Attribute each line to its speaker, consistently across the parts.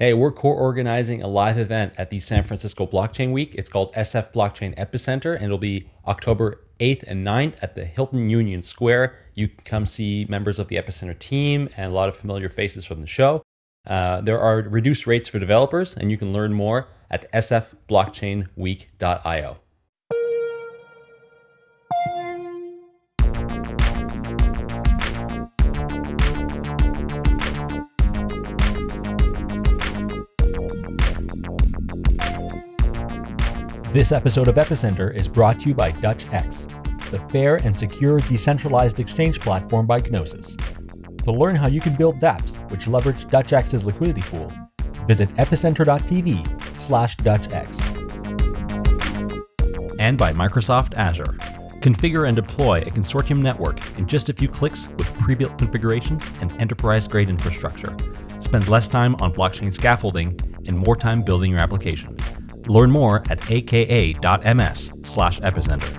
Speaker 1: Hey, we're co-organizing a live event at the San Francisco Blockchain Week. It's called SF Blockchain Epicenter, and it'll be October 8th and 9th at the Hilton Union Square. You can come see members of the Epicenter team and a lot of familiar faces from the show. Uh, there are reduced rates for developers, and you can learn more at sfblockchainweek.io. This episode of Epicenter is brought to you by DutchX, the fair and secure decentralized exchange platform by Gnosis. To learn how you can build dApps which leverage DutchX's liquidity pool, visit epicenter.tv slash DutchX. And by Microsoft Azure. Configure and deploy a consortium network in just a few clicks with pre-built configurations and enterprise-grade infrastructure. Spend less time on blockchain scaffolding and more time building your application. Learn more at aka.ms slash epicenter.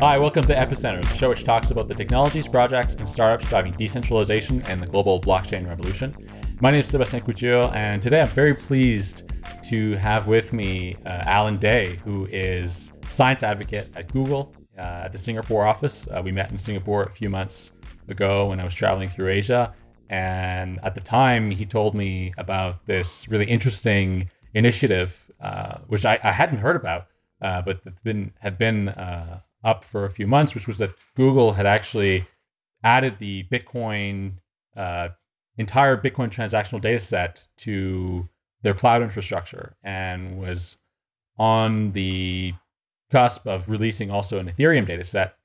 Speaker 1: Hi, welcome to Epicenter, the show which talks about the technologies, projects, and startups driving decentralization and the global blockchain revolution. My name is Sebastian Couture, and today I'm very pleased to have with me uh, Allen Day, who is science advocate at Google uh, at the Singapore office. Uh, we met in Singapore a few months ago when I was traveling through Asia. And at the time, he told me about this really interesting initiative, uh, which I, I, hadn't heard about, uh, but been had been uh, up for a few months, which was that Google had actually added the Bitcoin uh, entire Bitcoin transactional data set to their cloud infrastructure and was on the cusp of releasing also an Ethereum data set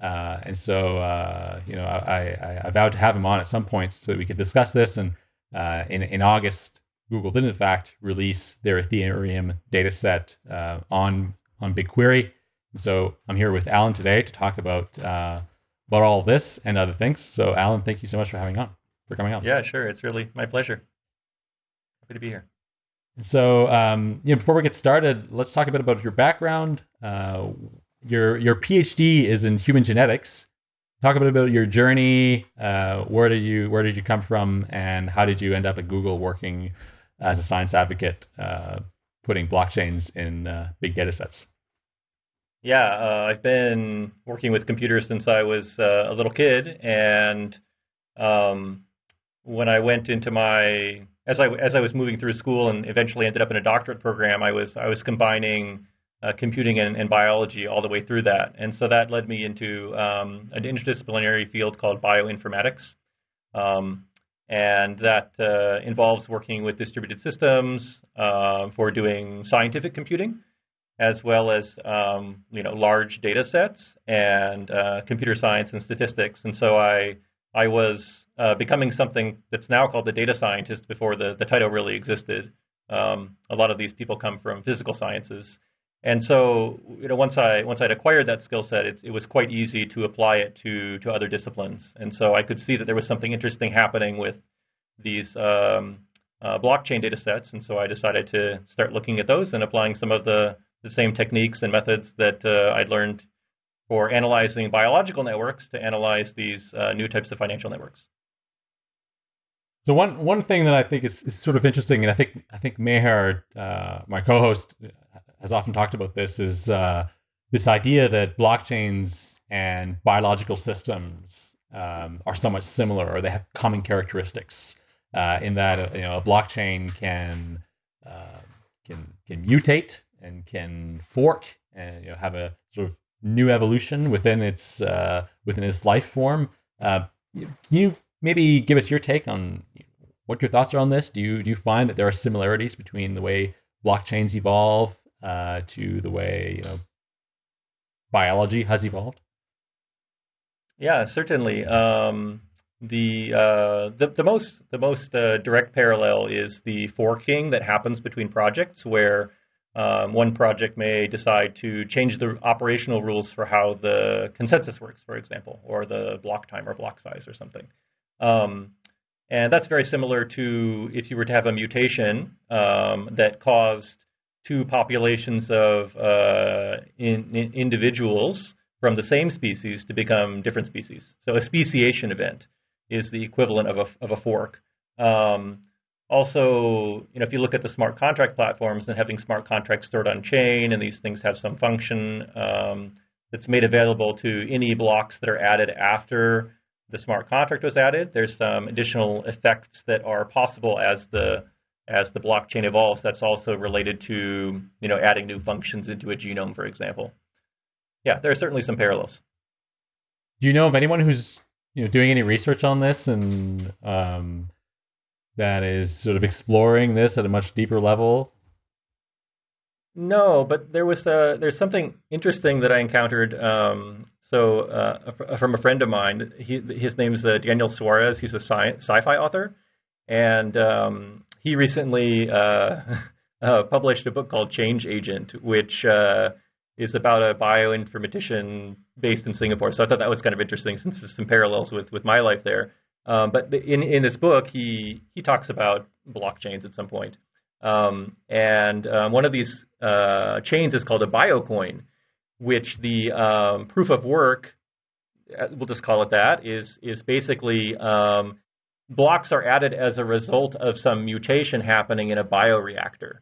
Speaker 1: uh, and so, uh, you know, I, I, I, vowed to have him on at some point so that we could discuss this. And uh, in, in August, Google did in fact release their Ethereum data set uh, on, on BigQuery. And so I'm here with Allen today to talk about, uh, about all this and other things. So Allen, thank you so much for having on, for coming on.
Speaker 2: Yeah, sure. It's really my pleasure. Happy to be here.
Speaker 1: So, um, you know, before we get started, let's talk a bit about your background. Your your PhD is in human genetics. Talk a bit about your journey. Uh, where did you where did you come from, and how did you end up at Google working as a science advocate, uh, putting blockchains in uh, big data sets?
Speaker 2: Yeah, uh, I've been working with computers since I was uh, a little kid, and um, when I went into my as I as I was moving through school and eventually ended up in a doctorate program, I was I was combining uh, computing and, and, biology all the way through that. And so that led me into um, an interdisciplinary field called bioinformatics. Um, and that uh, involves working with distributed systems uh, for doing scientific computing, as well as um, you know large data sets and uh, computer science and statistics. And so I I was uh, becoming something that's now called the data scientist before the, the title really existed. Um, a lot of these people come from physical sciences. And so, you know, once I once I'd acquired that skill set, it, it was quite easy to apply it to to other disciplines. And so I could see that there was something interesting happening with these um, uh, blockchain data sets. And so I decided to start looking at those and applying some of the the same techniques and methods that uh, I'd learned for analyzing biological networks to analyze these uh, new types of financial networks.
Speaker 1: So one one thing that I think is, is sort of interesting, and I think I think Meher, uh, my co-host, has often talked about this is uh, this idea that blockchains and biological systems um, are somewhat similar or they have common characteristics uh, in that uh, you know a blockchain can uh, can can mutate and can fork and you know have a sort of new evolution within its uh, within its life form. Uh, can you maybe give us your take on what your thoughts are on this? Do you do you find that there are similarities between the way blockchains evolve uh, to the way you know biology has evolved?
Speaker 2: Yeah, certainly. Um, the, uh, the the most the most uh, direct parallel is the forking that happens between projects, where um, one project may decide to change the operational rules for how the consensus works, for example, or the block time or block size or something. Um, and that's very similar to if you were to have a mutation um, that caused two populations of uh, in, in individuals from the same species to become different species. So a speciation event. is the equivalent of a of a fork. Um, also, you know, if you look at the smart contract platforms and having smart contracts stored on chain, and these things have some function um, that's made available to any blocks that are added after the smart contract was added. There's some additional effects that are possible as the as the blockchain evolves. That's also related to you know adding new functions into a genome, for example. Yeah, there are certainly some parallels.
Speaker 1: Do you know of anyone who's you know doing any research on this and um, that is sort of exploring this at a much deeper level?
Speaker 2: No, but there was a, there's something interesting that I encountered. Um, so uh, from a friend of mine, he, his name is uh, Daniel Suarez. He's a sci- fi author, and um, he recently uh, uh, published a book called Change Agent, which uh, is about a bioinformatician based in Singapore. So I thought that was kind of interesting since there's some parallels with, with my life there. Um, but in in this book, he he talks about blockchains at some point. Um, and um, one of these uh, chains is called a biocoin, which the um, proof of work, we'll just call it that, is is basically um, blocks are added as a result of some mutation happening in a bioreactor.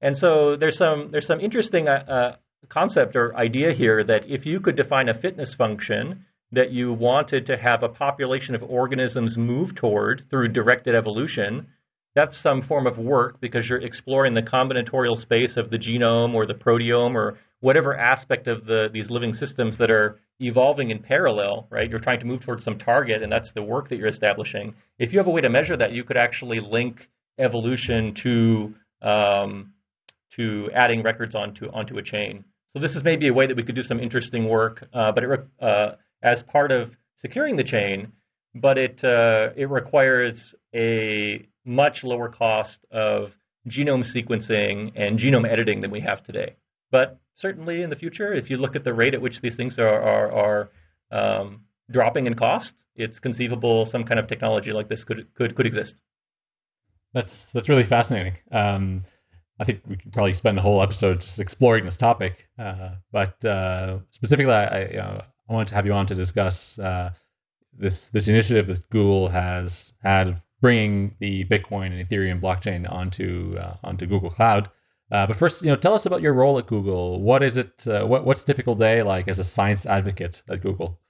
Speaker 2: And so there's some there's some interesting uh, uh concept or idea here that if you could define a fitness function that you wanted to have a population of organisms move toward through directed evolution, that's some form of work because you're exploring the combinatorial space of the genome or the proteome or whatever aspect of the these living systems that are evolving in parallel, right? You're trying to move towards some target, and that's the work that you're establishing. If you have a way to measure that, you could actually link evolution to um, to adding records onto onto a chain. So this is maybe a way that we could do some interesting work, uh, but it, uh, as part of securing the chain, but it uh, it requires a much lower cost of genome sequencing and genome editing than we have today. But certainly in the future, if you look at the rate at which these things are are, are um, dropping in cost, it's conceivable some kind of technology like this could could could exist.
Speaker 1: That's that's really fascinating. Um, I think we could probably spend the whole episode just exploring this topic. Uh, but uh, specifically, I, I, uh, I wanted to have you on to discuss uh, this this initiative that Google has had bringing the Bitcoin and Ethereum blockchain onto uh, onto Google Cloud. Uh, but first, you know, tell us about your role at Google. What is it? what what's typical day like as a science advocate at Google?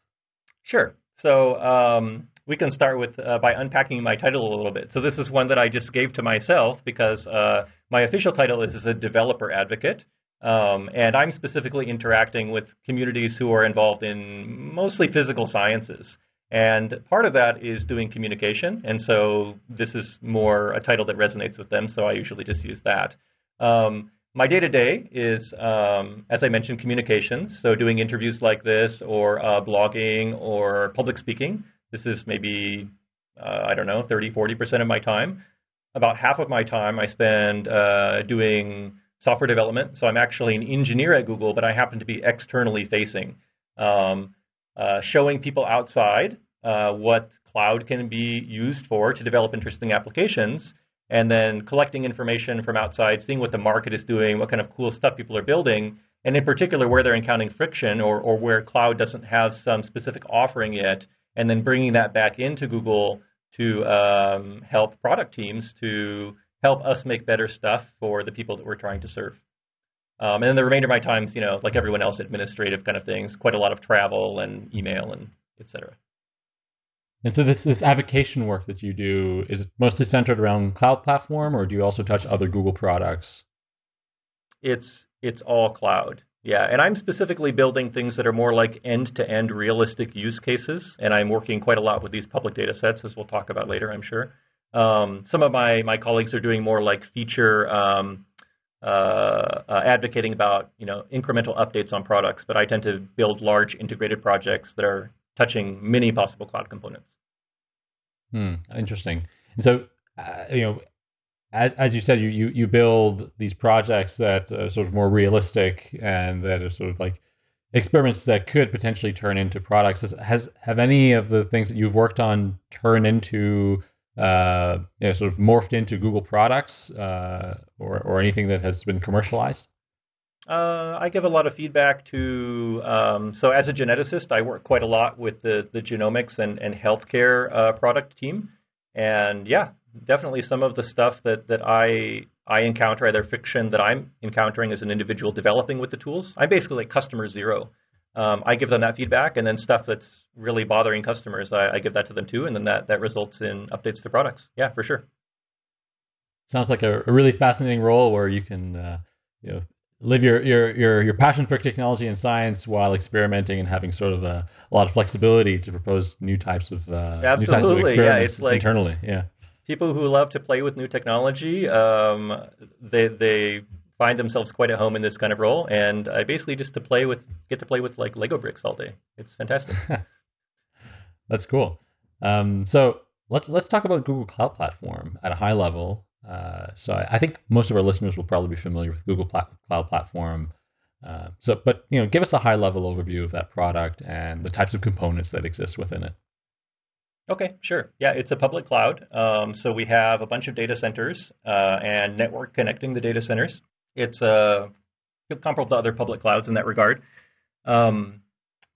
Speaker 2: Sure. So um, we can start with uh, by unpacking my title a little bit. So this is one that I just gave to myself because uh, my official title is as a developer advocate. Um, and I'm specifically interacting with communities who are involved in mostly physical sciences. And part of that is doing communication. And so this is more a title that resonates with them. So I usually just use that. Um, my day to day is, um, as I mentioned, communications. So doing interviews like this, or uh, blogging, or public speaking. This is maybe, uh, I don't know, 30, 40% of my time. About half of my time I spend uh, doing software development. So I'm actually an engineer at Google, but I happen to be externally facing, um, uh, showing people outside uh, what cloud can be used for to develop interesting applications, and then collecting information from outside, seeing what the market is doing, what kind of cool stuff people are building, and in particular where they're encountering friction or, or where cloud doesn't have some specific offering yet, and then bringing that back into Google to um, help product teams to help us make better stuff for the people that we're trying to serve. Um, and then the remainder of my time is, you know, like everyone else, administrative kind of things, quite a lot of travel and email and et cetera.
Speaker 1: And so this this avocation work that you do is mostly centered around cloud platform, or do you also touch other Google products?
Speaker 2: It's it's all cloud. Yeah, and I'm specifically building things that are more like end-to-end realistic use cases, and I'm working quite a lot with these public data sets, as we'll talk about later, I'm sure. Um, some of my, my colleagues are doing more like feature um, uh, uh, advocating about you know incremental updates on products, but I tend to build large integrated projects that are touching many possible cloud components.
Speaker 1: Hmm, interesting. And so, uh, you know, as as you said, you you, you build these projects that are sort of more realistic and that are sort of like experiments that could potentially turn into products. Has, has have any of the things that you've worked on turned into uh, you know, sort of morphed into Google products uh, or or anything that has been commercialized?
Speaker 2: Uh, I give a lot of feedback to. Um, so, as a geneticist, I work quite a lot with the the genomics and and healthcare uh, product team, and yeah, definitely some of the stuff that that I I encounter, either fiction that I'm encountering as an individual developing with the tools. I'm basically like customer zero. Um, I give them that feedback, and then stuff that's really bothering customers, I, I give that to them too, and then that that results in updates to products. Yeah, for sure.
Speaker 1: Sounds like a, a really fascinating role where you can, uh, you know, live your, your your your passion for technology and science while experimenting and having sort of a, a lot of flexibility to propose new types of uh, new types of experiments
Speaker 2: yeah, it's like,
Speaker 1: internally. Yeah,
Speaker 2: people who love to play with new technology, um, they they find themselves quite at home in this kind of role, and I basically just to play with get to play with like Lego bricks all day. It's fantastic.
Speaker 1: That's cool. Um, so let's let's talk about Google Cloud Platform at a high level. Uh, so I, think most of our listeners will probably be familiar with Google Pla- Cloud Platform. Uh, so, but you know, give us a high level overview of that product and the types of components that exist within it.
Speaker 2: Okay, sure. Yeah, it's a public cloud. Um, so we have a bunch of data centers uh, and network connecting the data centers. It's uh, comparable to other public clouds in that regard. Um,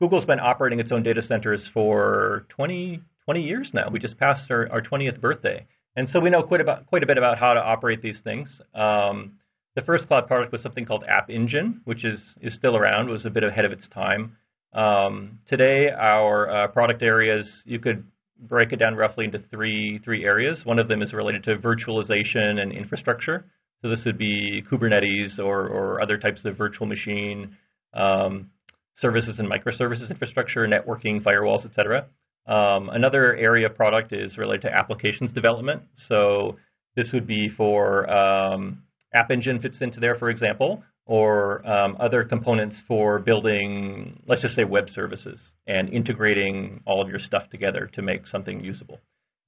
Speaker 2: Google's been operating its own data centers for 20, 20 years now. We just passed our, our 20th birthday. And so we know quite about quite a bit about how to operate these things. Um, the first cloud product was something called App Engine, which is is still around, was a bit ahead of its time. Um, today, our uh, product areas you could break it down roughly into three three areas. One of them is related to virtualization and infrastructure. So this would be Kubernetes or or other types of virtual machine um, services and microservices infrastructure, networking, firewalls, etc. Um, another area of product is related to applications development. So this would be for um, App Engine fits into there, for example, or um, other components for building, let's just say, web services and integrating all of your stuff together to make something usable.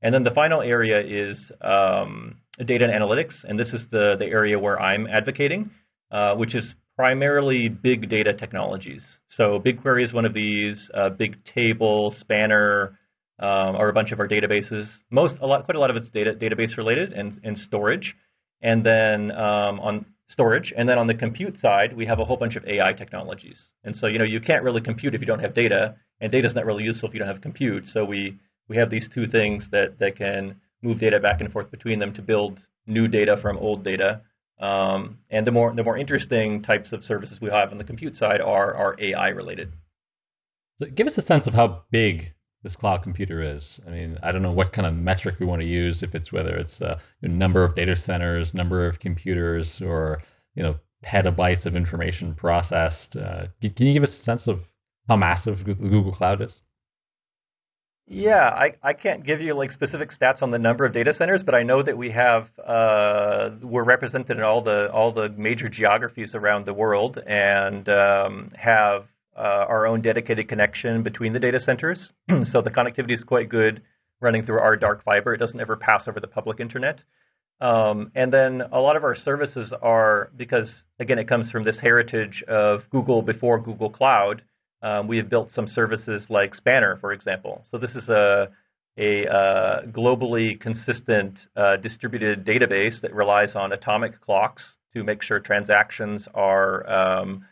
Speaker 2: And then the final area is um, data and analytics, and this is the, the area where I'm advocating, uh, which is primarily big data technologies. So BigQuery is one of these, uh, Bigtable, Spanner, um, are a bunch of our databases. Most, a lot, quite a lot of it's data database related and, and storage. And then um, on storage, and then on the compute side, we have a whole bunch of AI technologies. And so, you know, you can't really compute if you don't have data, and data is not really useful if you don't have compute. So we we have these two things that that can move data back and forth between them to build new data from old data. Um, and the more the more interesting types of services we have on the compute side are are AI related.
Speaker 1: So give us a sense of how big this cloud computer is. I mean, I don't know what kind of metric we want to use. If it's whether it's a uh, number of data centers, number of computers, or you know petabytes of information processed. Uh, can you give us a sense of how massive the Google Cloud is?
Speaker 2: Yeah, I, I can't give you like specific stats on the number of data centers, but I know that we have uh, we're represented in all the all the major geographies around the world and um, have uh, our own dedicated connection between the data centers. so the connectivity is quite good running through our dark fiber. It doesn't ever pass over the public internet. Um, and then a lot of our services are because again it comes from this heritage of Google before Google Cloud um, we have built some services like Spanner, for example. So this is a, a uh, globally consistent uh, distributed database that relies on atomic clocks to make sure transactions are um,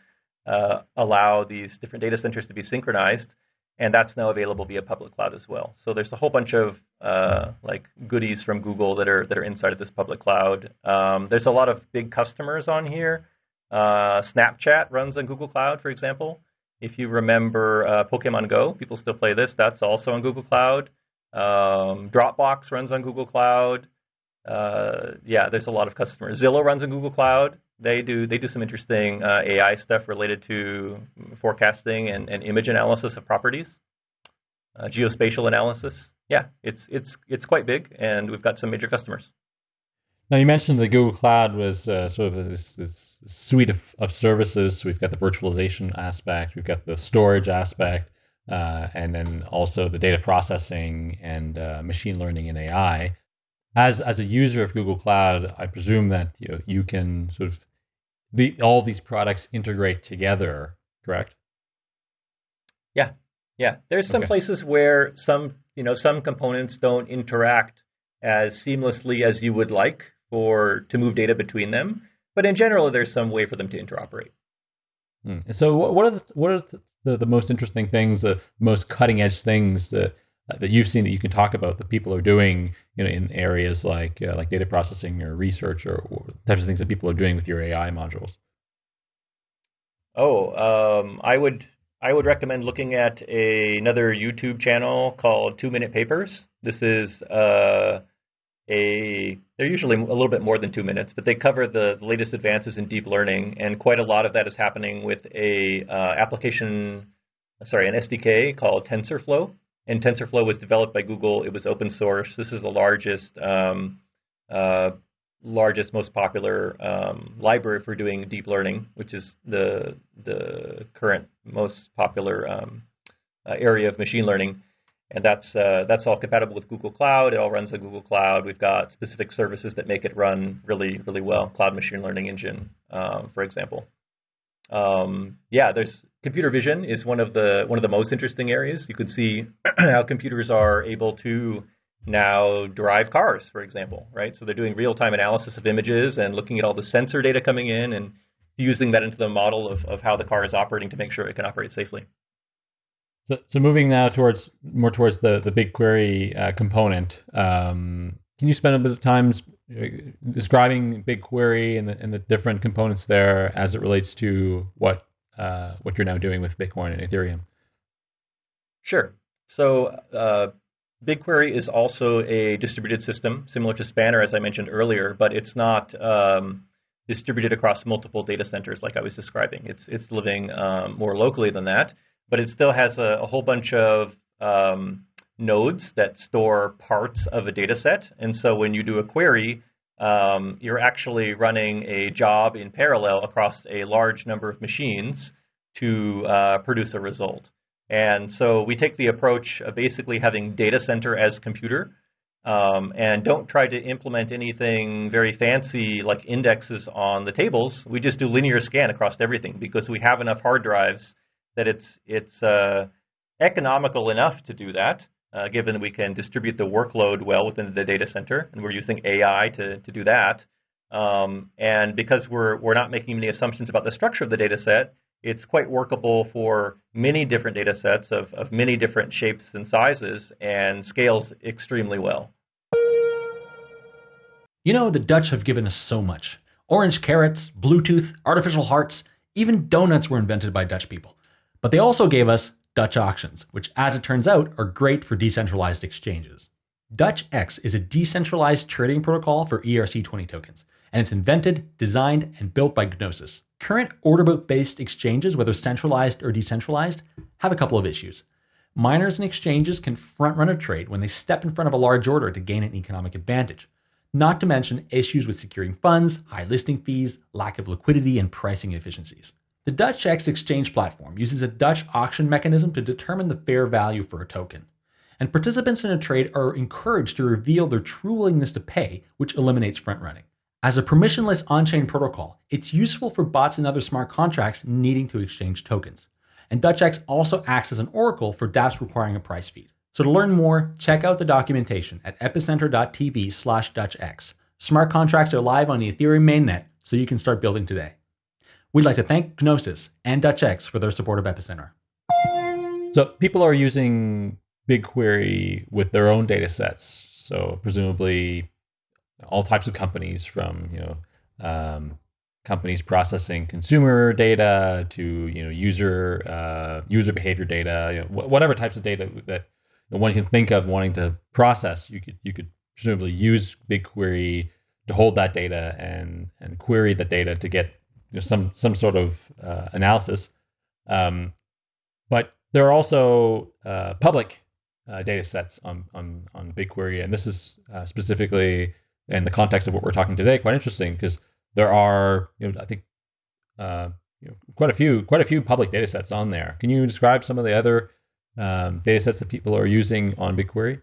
Speaker 2: uh, allow these different data centers to be synchronized, and that's now available via public cloud as well. So there's a whole bunch of uh, like goodies from Google that are that are inside of this public cloud. Um, there's a lot of big customers on here. Uh, Snapchat runs on Google Cloud, for example. If you remember uh, Pokemon Go, people still play this. That's also on Google Cloud. Um, Dropbox runs on Google Cloud. Uh, yeah, there's a lot of customers. Zillow runs on Google Cloud. They do they do some interesting uh, AI stuff related to forecasting and, and image analysis of properties, uh, geospatial analysis. Yeah, it's it's it's quite big, and we've got some major customers.
Speaker 1: Now you mentioned the Google Cloud was uh, sort of this, this suite of, of, services. So we've got the virtualization aspect, we've got the storage aspect, uh, and then also the data processing and uh, machine learning and AI. As as a user of Google Cloud, I presume that you know, you can sort of the all these products integrate together, correct?
Speaker 2: Yeah, yeah. There's some okay. places where some you know some components don't interact as seamlessly as you would like for to move data between them. But in general, there's some way for them to interoperate.
Speaker 1: Mm. So, what are the what are the, the most interesting things, the most cutting edge things that that you've seen that you can talk about that people are doing, you know, in areas like uh, like data processing or research or, or, types of things that people are doing with your AI modules?
Speaker 2: Oh, um, I would I would recommend looking at a, another YouTube channel called Two Minute Papers. This is uh, a they're usually a little bit more than two minutes, but they cover the, the latest advances in deep learning, and quite a lot of that is happening with a uh, application, sorry, an SDK called TensorFlow. And TensorFlow was developed by Google. It was open source. This is the largest um, uh, largest, most popular um, library for doing deep learning, which is the the current most popular um, uh, area of machine learning. And that's uh, that's all compatible with Google Cloud. It all runs on Google Cloud. We've got specific services that make it run really, really well. Cloud Machine Learning Engine, um, for example. Um, yeah, there's computer vision is one of the one of the most interesting areas. You could see how computers are able to now drive cars, for example, right? So they're doing real-time analysis of images and looking at all the sensor data coming in and using that into the model of, of how the car is operating to make sure it can operate safely.
Speaker 1: So, so moving now towards more towards the the BigQuery uh, component, um, can you spend a bit of time uh, describing BigQuery and the, and the different components there as it relates to what uh, what you're now doing with Bitcoin and Ethereum?
Speaker 2: Sure. So uh, BigQuery is also a distributed system, similar to Spanner, as I mentioned earlier, but it's not um, distributed across multiple data centers like I was describing. It's it's living um, more locally than that, but it still has a, a whole bunch of um, nodes that store parts of a data set. And so when you do a query, um, you're actually running a job in parallel across a large number of machines to uh, produce a result. And so we take the approach of basically having data center as computer um, and don't try to implement anything very fancy like indexes on the tables. We just do linear scan across everything because we have enough hard drives that it's, it's uh, economical enough to do that, uh, given we can distribute the workload well within the data center, and we're using AI to, to do that. Um, and because we're, we're not making any assumptions about the structure of the data set, it's quite workable for many different data sets of, of many different shapes and sizes and scales extremely well.
Speaker 3: You know, the Dutch have given us so much. Orange carrots, Bluetooth, artificial hearts, even donuts were invented by Dutch people. But they also gave us Dutch auctions, which, as it turns out, are great for decentralized exchanges. DutchX is a decentralized trading protocol for ERC20 tokens, and it's invented, designed, and built by Gnosis, Current order book based exchanges, whether centralized or decentralized, have a couple of issues. Miners and exchanges can front run a trade when they step in front of a large order to gain an economic advantage, not to mention issues with securing funds, high listing fees, lack of liquidity, and pricing efficiencies. The DutchX exchange platform uses a Dutch auction mechanism to determine the fair value for a token. And participants in a trade are encouraged to reveal their true willingness to pay, which eliminates front running. As a permissionless on-chain protocol, it's useful for bots and other smart contracts needing to exchange tokens. And DutchX also acts as an oracle for dApps requiring a price feed. So to learn more, check out the documentation at epicenter.tv slash DutchX. Smart contracts are live on the Ethereum mainnet, so you can start building today. We'd like to thank Gnosis and DutchX for their support of Epicenter.
Speaker 1: So people are using BigQuery with their own data sets. So presumably all types of companies from you know um, companies processing consumer data to you know user uh, user behavior data, you know, wh- whatever types of data that one can think of wanting to process. You could you could presumably use BigQuery to hold that data and and query the data to get you know, some some sort of uh, analysis. Um, but there are also uh, public uh, data sets on, on on BigQuery, and this is uh, specifically in the context of what we're talking today, quite interesting because there are, you know, I think, uh, you know, quite a few, quite a few public data sets on there. Can you describe some of the other um, data sets that people are using on BigQuery?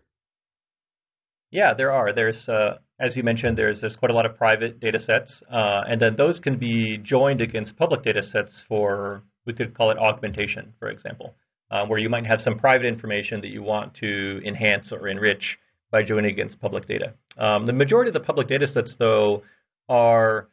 Speaker 2: Yeah, there are. There's, uh, as you mentioned, there's there's quite a lot of private data sets, uh, and then those can be joined against public data sets for we could call it augmentation, for example, uh, where you might have some private information that you want to enhance or enrich by joining against public data. Um, the majority of the public data sets, though, are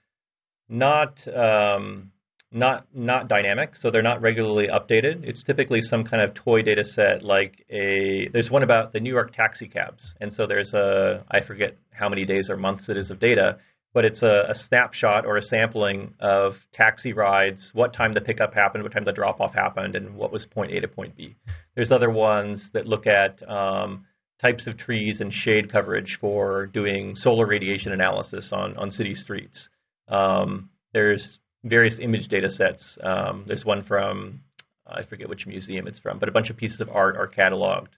Speaker 2: not um, not not dynamic, so they're not regularly updated. It's typically some kind of toy data set, like a there's one about the New York taxi cabs, and so there's a I forget how many days or months it is of data, but it's a, a snapshot or a sampling of taxi rides, what time the pickup happened, what time the drop off happened, and what was point A to point B. There's other ones that look at um, types of trees and shade coverage for doing solar radiation analysis on on city streets. Um, there's various image data sets. Um, there's one from, I forget which museum it's from, but a bunch of pieces of art are cataloged.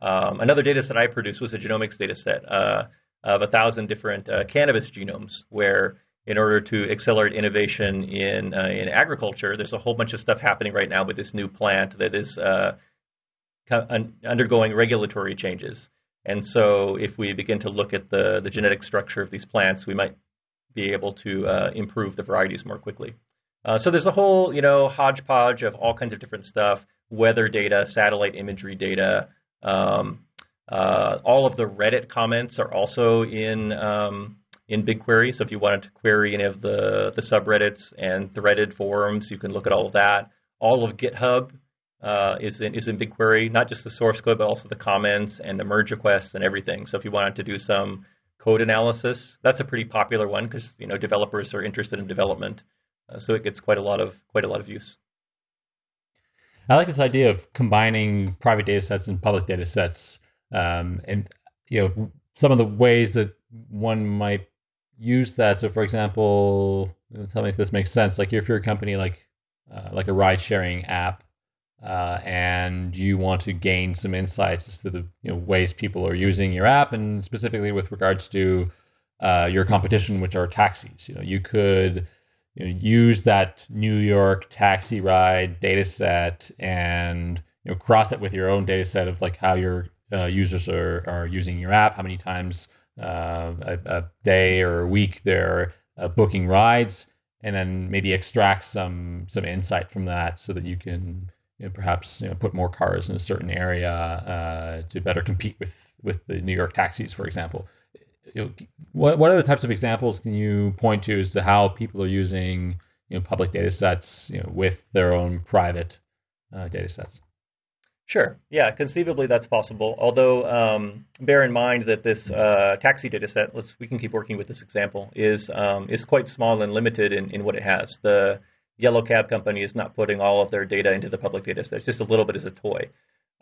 Speaker 2: Um, another data set I produced was a genomics data set uh, of a thousand different uh, cannabis genomes, where in order to accelerate innovation in uh, in agriculture, there's a whole bunch of stuff happening right now with this new plant that is uh, undergoing regulatory changes. And so, if we begin to look at the the genetic structure of these plants, we might be able to uh, improve the varieties more quickly. Uh, so there's a whole, you know, hodgepodge of all kinds of different stuff: weather data, satellite imagery data. Um, uh, all of the Reddit comments are also in um, in BigQuery. So if you wanted to query any of the the subreddits and threaded forums, you can look at all of that. All of GitHub uh, is in is in BigQuery, not just the source code, but also the comments and the merge requests and everything. So if you wanted to do some code analysis. That's a pretty popular one because you know developers are interested in development, uh, so it gets quite a lot of quite a lot of use.
Speaker 1: I like this idea of combining private data sets and public data sets, um, and you know some of the ways that one might use that. So, for example, tell me if this makes sense. Like if you're a company like uh, like a ride sharing app, uh, and you want to gain some insights as to the you know, ways people are using your app, and specifically with regards to uh, your competition, which are taxis. You know, you could you know, use that New York taxi ride data set and you know cross it with your own data set of like how your uh, users are, are using your app, how many times uh, a, a, day or a week they're uh, booking rides, and then maybe extract some some insight from that so that you can you know, perhaps you know, put more cars in a certain area uh, to better compete with with the New York taxis, for example. You know, what what other types of examples can you point to as to how people are using you know public data sets you know, with their own private uh, data sets?
Speaker 2: Sure. Yeah, conceivably that's possible. Although um, bear in mind that this uh, taxi data set, let's we can keep working with this example, is um, is quite small and limited in, in what it has. The Yellow Cab company is not putting all of their data into the public data set. It's just a little bit as a toy.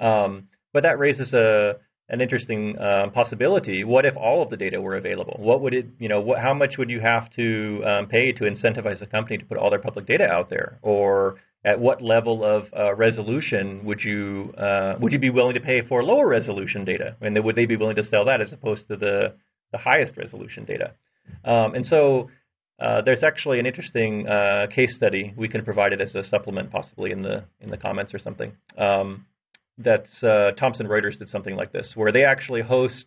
Speaker 2: Um, but that raises a an interesting uh, possibility. What if all of the data were available? What would it, you know, what, how much would you have to um, pay to incentivize a company to put all their public data out there? Or at what level of uh, resolution would you uh, would you be willing to pay for lower resolution data? And would they be willing to sell that as opposed to the the highest resolution data? Um, and so uh, there's actually an interesting uh, case study. We can provide it as a supplement, possibly in the in the comments or something. Um, that's uh, Thomson Reuters did something like this, where they actually host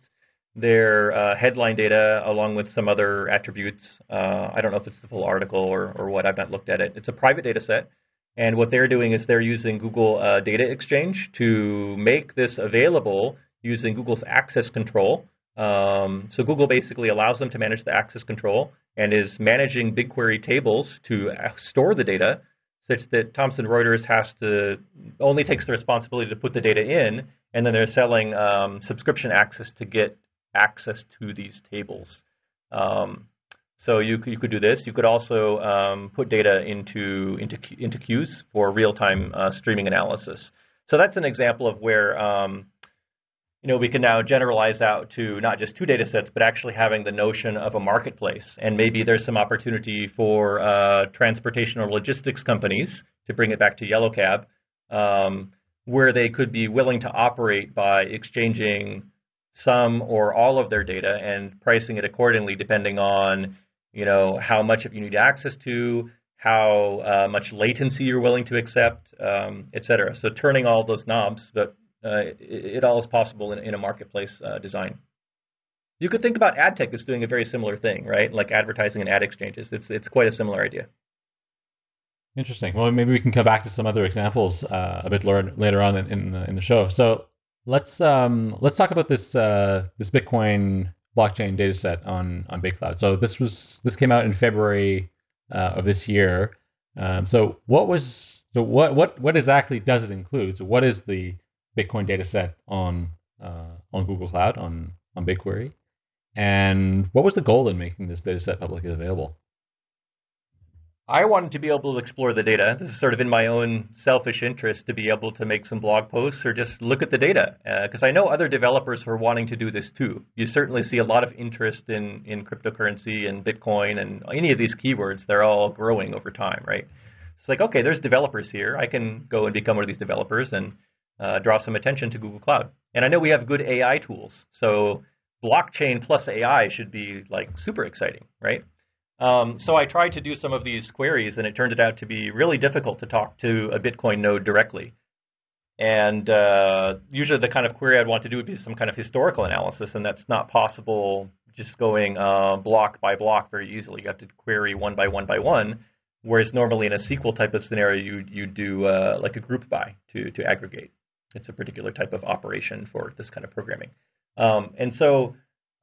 Speaker 2: their uh, headline data along with some other attributes. Uh, I don't know if it's the full article or or what. I've not looked at it. It's a private data set, and what they're doing is they're using Google Data Exchange to make this available using Google's access control. Um, so Google basically allows them to manage the access control and is managing BigQuery tables to store the data such that Thomson Reuters has to only takes the responsibility to put the data in, and then they're selling um, subscription access to get access to these tables. Um, so you you could do this. You could also um, put data into into into queues for real-time uh, streaming analysis. So that's an example of where um, you know, we can now generalize out to not just two data sets, but actually having the notion of a marketplace. And maybe there's some opportunity for uh, transportation or logistics companies, to bring it back to Yellow Cab, um, where they could be willing to operate by exchanging some or all of their data and pricing it accordingly depending on, you know, how much of you need access to, how uh, much latency you're willing to accept, um, et cetera. So turning all those knobs, but it, it, all is possible in, in a marketplace uh, design. You could think about ad tech as doing a very similar thing, right? Like advertising and ad exchanges. It's it's quite a similar idea.
Speaker 1: Interesting. Well, maybe we can come back to some other examples uh, a bit later on in, in the, in the show. So let's um, let's talk about this uh, this Bitcoin blockchain data set on on BigCloud. So this was this came out in February uh, of this year. Um, so what was so what what what exactly does it include? So what is the Bitcoin data set on uh, on Google Cloud on on BigQuery, and what was the goal in making this data set publicly available?
Speaker 2: I wanted to be able to explore the data. This is sort of in my own selfish interest to be able to make some blog posts or just look at the data. Because uh, I know other developers are wanting to do this too. You certainly see a lot of interest in, in cryptocurrency and Bitcoin and any of these keywords. They're all growing over time, right? It's like, okay, there's developers here. I can go and become one of these developers and uh, draw some attention to Google Cloud. And I know we have good AI tools. So blockchain plus AI should be like super exciting, right? Um, so I tried to do some of these queries, and it turned out to be really difficult to talk to a Bitcoin node directly. And uh, usually the kind of query I'd want to do would be some kind of historical analysis, and that's not possible just going uh, block by block very easily. You have to query one by one by one, whereas normally in a SQL type of scenario, you you do uh, like a group by to to aggregate. It's a particular type of operation for this kind of programming. Um, and so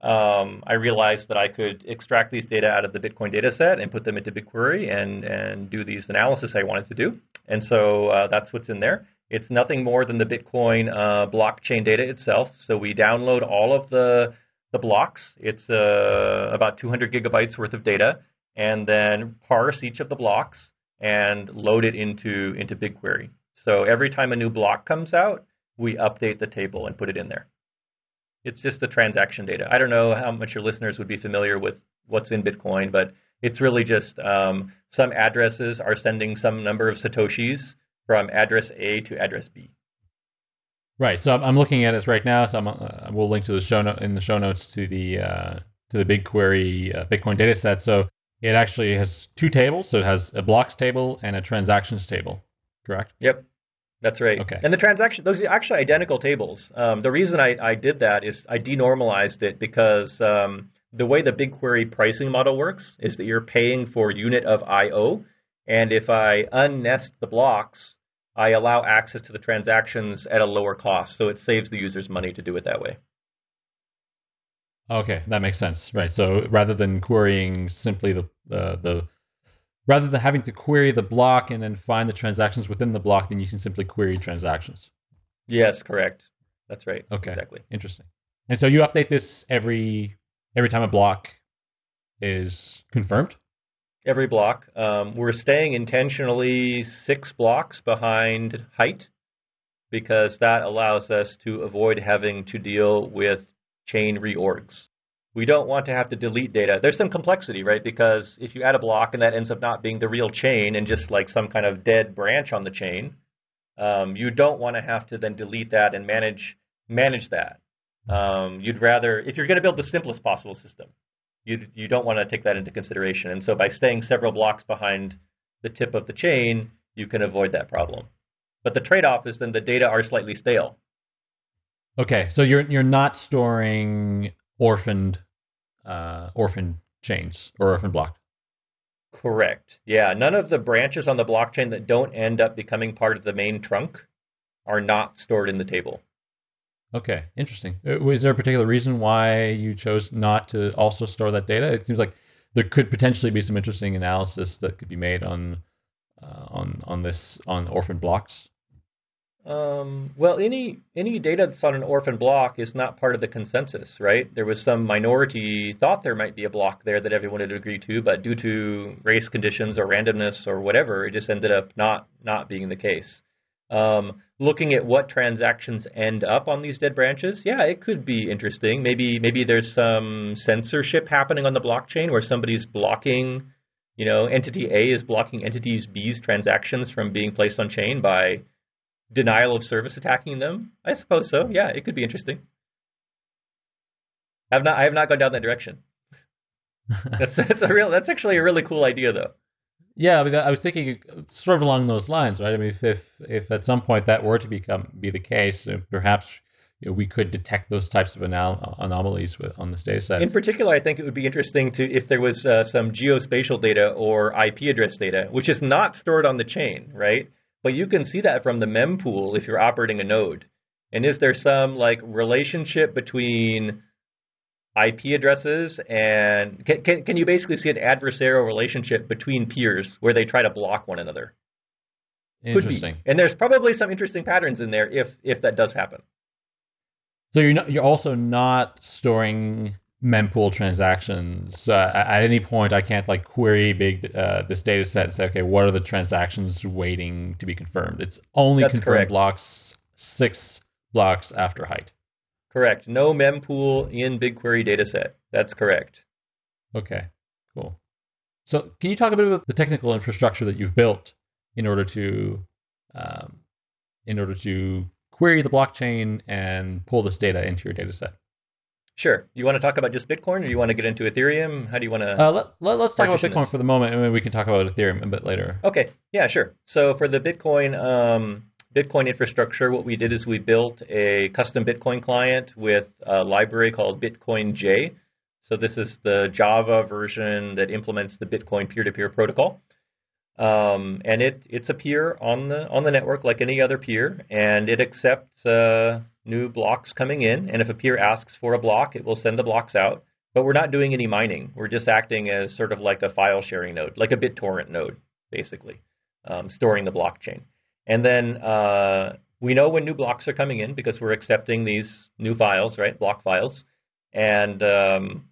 Speaker 2: um, I realized that I could extract these data out of the Bitcoin data set and put them into BigQuery and, and do these analysis I wanted to do. And so uh, that's what's in there. It's nothing more than the Bitcoin uh, blockchain data itself. So we download all of the, the blocks. It's uh, about 200 gigabytes worth of data, and then parse each of the blocks and load it into, into BigQuery. So every time a new block comes out, we update the table and put it in there. It's just the transaction data. I don't know how much your listeners would be familiar with what's in Bitcoin, but it's really just um, some addresses are sending some number of satoshis from address A to address B.
Speaker 1: Right. So I'm looking at it right now. So I'm, uh, we'll link to the show note in the show notes to the uh, to the BigQuery uh, Bitcoin data set. So it actually has two tables. So it has a blocks table and a transactions table. Correct.
Speaker 2: Yep. That's right.
Speaker 1: Okay.
Speaker 2: And the transaction, those are actually identical tables. Um, the reason I, I did that is I denormalized it because um, the way the BigQuery pricing model works is that you're paying for unit of I/O, and if I unnest the blocks, I allow access to the transactions at a lower cost, so it saves the users money to do it that way.
Speaker 1: Okay, that makes sense. Right. So rather than querying simply the uh, the rather than having to query the block and then find the transactions within the block, then you can simply query transactions.
Speaker 2: Yes, correct. That's right.
Speaker 1: Okay.
Speaker 2: Exactly.
Speaker 1: Interesting. And so you update this every every time a block is confirmed?
Speaker 2: Every block. Um, we're staying intentionally six blocks behind height because that allows us to avoid having to deal with chain reorgs we don't want to have to delete data. There's some complexity, right? Because if you add a block and that ends up not being the real chain and just like some kind of dead branch on the chain, um, you don't want to have to then delete that and manage manage that. Um, you'd rather, if you're going to build the simplest possible system, you you don't want to take that into consideration. And so by staying several blocks behind the tip of the chain, you can avoid that problem. But the trade-off is then the data are slightly stale.
Speaker 1: Okay, so you're you're not storing orphaned uh, orphan chains or orphan block.
Speaker 2: Correct. Yeah, none of the branches on the blockchain that don't end up becoming part of the main trunk are not stored in the table.
Speaker 1: Okay, interesting. Was uh, there a particular reason why you chose not to also store that data? It seems like there could potentially be some interesting analysis that could be made on uh, on on this on orphan blocks.
Speaker 2: Um, well, any any data that's on an orphan block is not part of the consensus, right? There was some minority thought there might be a block there that everyone had agreed to, but due to race conditions or randomness or whatever, it just ended up not not being the case. Um, looking at what transactions end up on these dead branches, yeah, it could be interesting. Maybe maybe there's some censorship happening on the blockchain where somebody's blocking, you know, entity A is blocking entity B's transactions from being placed on chain by denial of service attacking them? I suppose so. Yeah, it could be interesting. I've not I have not gone down that direction. that's that's a real that's actually a really cool idea though.
Speaker 1: Yeah, I, mean, I was thinking sort of along those lines, right? I mean, if if, if at some point that were to become be the case, perhaps you know, we could detect those types of anal- anomalies with, on this data set.
Speaker 2: In particular, I think it would be interesting to if there was uh, some geospatial data or IP address data, which is not stored on the chain, right? But you can see that from the mempool if you're operating a node. And is there some like relationship between IP addresses, and can, can, can you basically see an adversarial relationship between peers where they try to block one another?
Speaker 1: Interesting.
Speaker 2: And there's probably some interesting patterns in there if if that does happen.
Speaker 1: So you're not, you're also not storing mempool transactions. Uh, at any point, I can't like query big uh, this data set and say, okay, what are the transactions waiting to be confirmed? It's only
Speaker 2: That's
Speaker 1: confirmed
Speaker 2: correct.
Speaker 1: blocks six blocks after height.
Speaker 2: Correct. No mempool in BigQuery dataset. That's correct.
Speaker 1: Okay, cool. So can you talk a bit about the technical infrastructure that you've built in order to um, in order to query the blockchain and pull this data into your data set?
Speaker 2: Sure. You want to talk about just Bitcoin, or you want to get into Ethereum? How do you want to?
Speaker 1: Uh, let, let, us talk about Bitcoin
Speaker 2: this.
Speaker 1: for the moment, and then we can talk about Ethereum a bit later.
Speaker 2: Okay, yeah, sure. So for the Bitcoin um, Bitcoin infrastructure, what we did is we built a custom Bitcoin client with a library called Bitcoin J. So this is the Java version that implements the Bitcoin peer-to-peer protocol, um, and it it's a peer on the on the network like any other peer, and it accepts uh, new blocks coming in. And if a peer asks for a block, it will send the blocks out. But we're not doing any mining. We're just acting as sort of like a file sharing node, like a BitTorrent node, basically, um, storing the blockchain. And then uh, we know when new blocks are coming in because we're accepting these new files, right, block files. And um,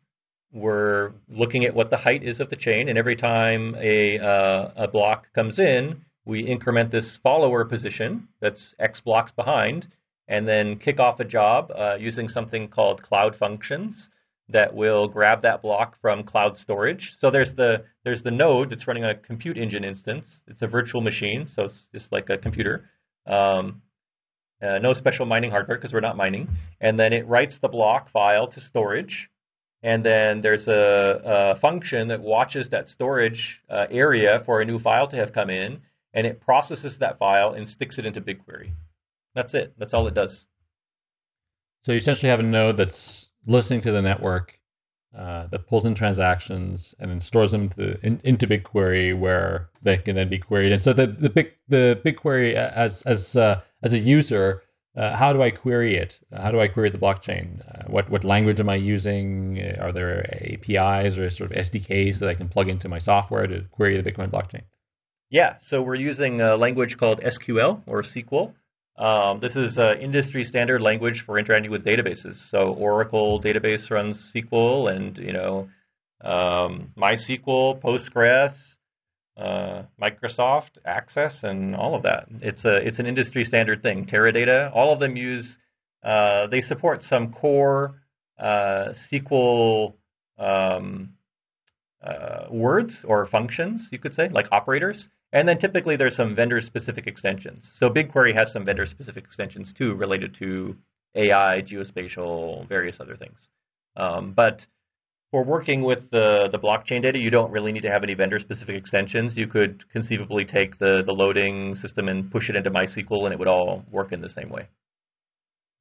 Speaker 2: we're looking at what the height is of the chain. And every time a, uh, a block comes in, we increment this follower position that's X blocks behind, and then kick off a job uh, using something called cloud functions that will grab that block from cloud storage. So there's the there's the node that's running a compute engine instance. It's a virtual machine, so it's just like a computer. Um, uh, no special mining hardware because we're not mining. And then it writes the block file to storage. And then there's a, a function that watches that storage uh, area for a new file to have come in, and it processes that file and sticks it into BigQuery. That's it. That's all it does.
Speaker 1: So you essentially have a node that's listening to the network uh, that pulls in transactions and then stores them to, in, into BigQuery where they can then be queried. And so the the big the BigQuery as as uh, as a user, uh, how do I query it? How do I query the blockchain? Uh, what what language am I using? Uh, Are there APIs or sort of SDKs that I can plug into my software to query the Bitcoin blockchain?
Speaker 2: Yeah, so we're using a language called SQL or SQL. Um, this is an industry standard language for interacting with databases. So Oracle database runs SQL, and you know um, MySQL, Postgres, uh, Microsoft Access, and all of that. It's a it's an industry standard thing. Teradata, all of them use. Uh, they support some core uh, SQL um, uh, words or functions, you could say, like operators. And then typically there's some vendor-specific extensions. So BigQuery has some vendor-specific extensions too, related to AI, geospatial, various other things. Um, but for working with the, the blockchain data, you don't really need to have any vendor-specific extensions. You could conceivably take the, the loading system and push it into MySQL, and it would all work in the same way.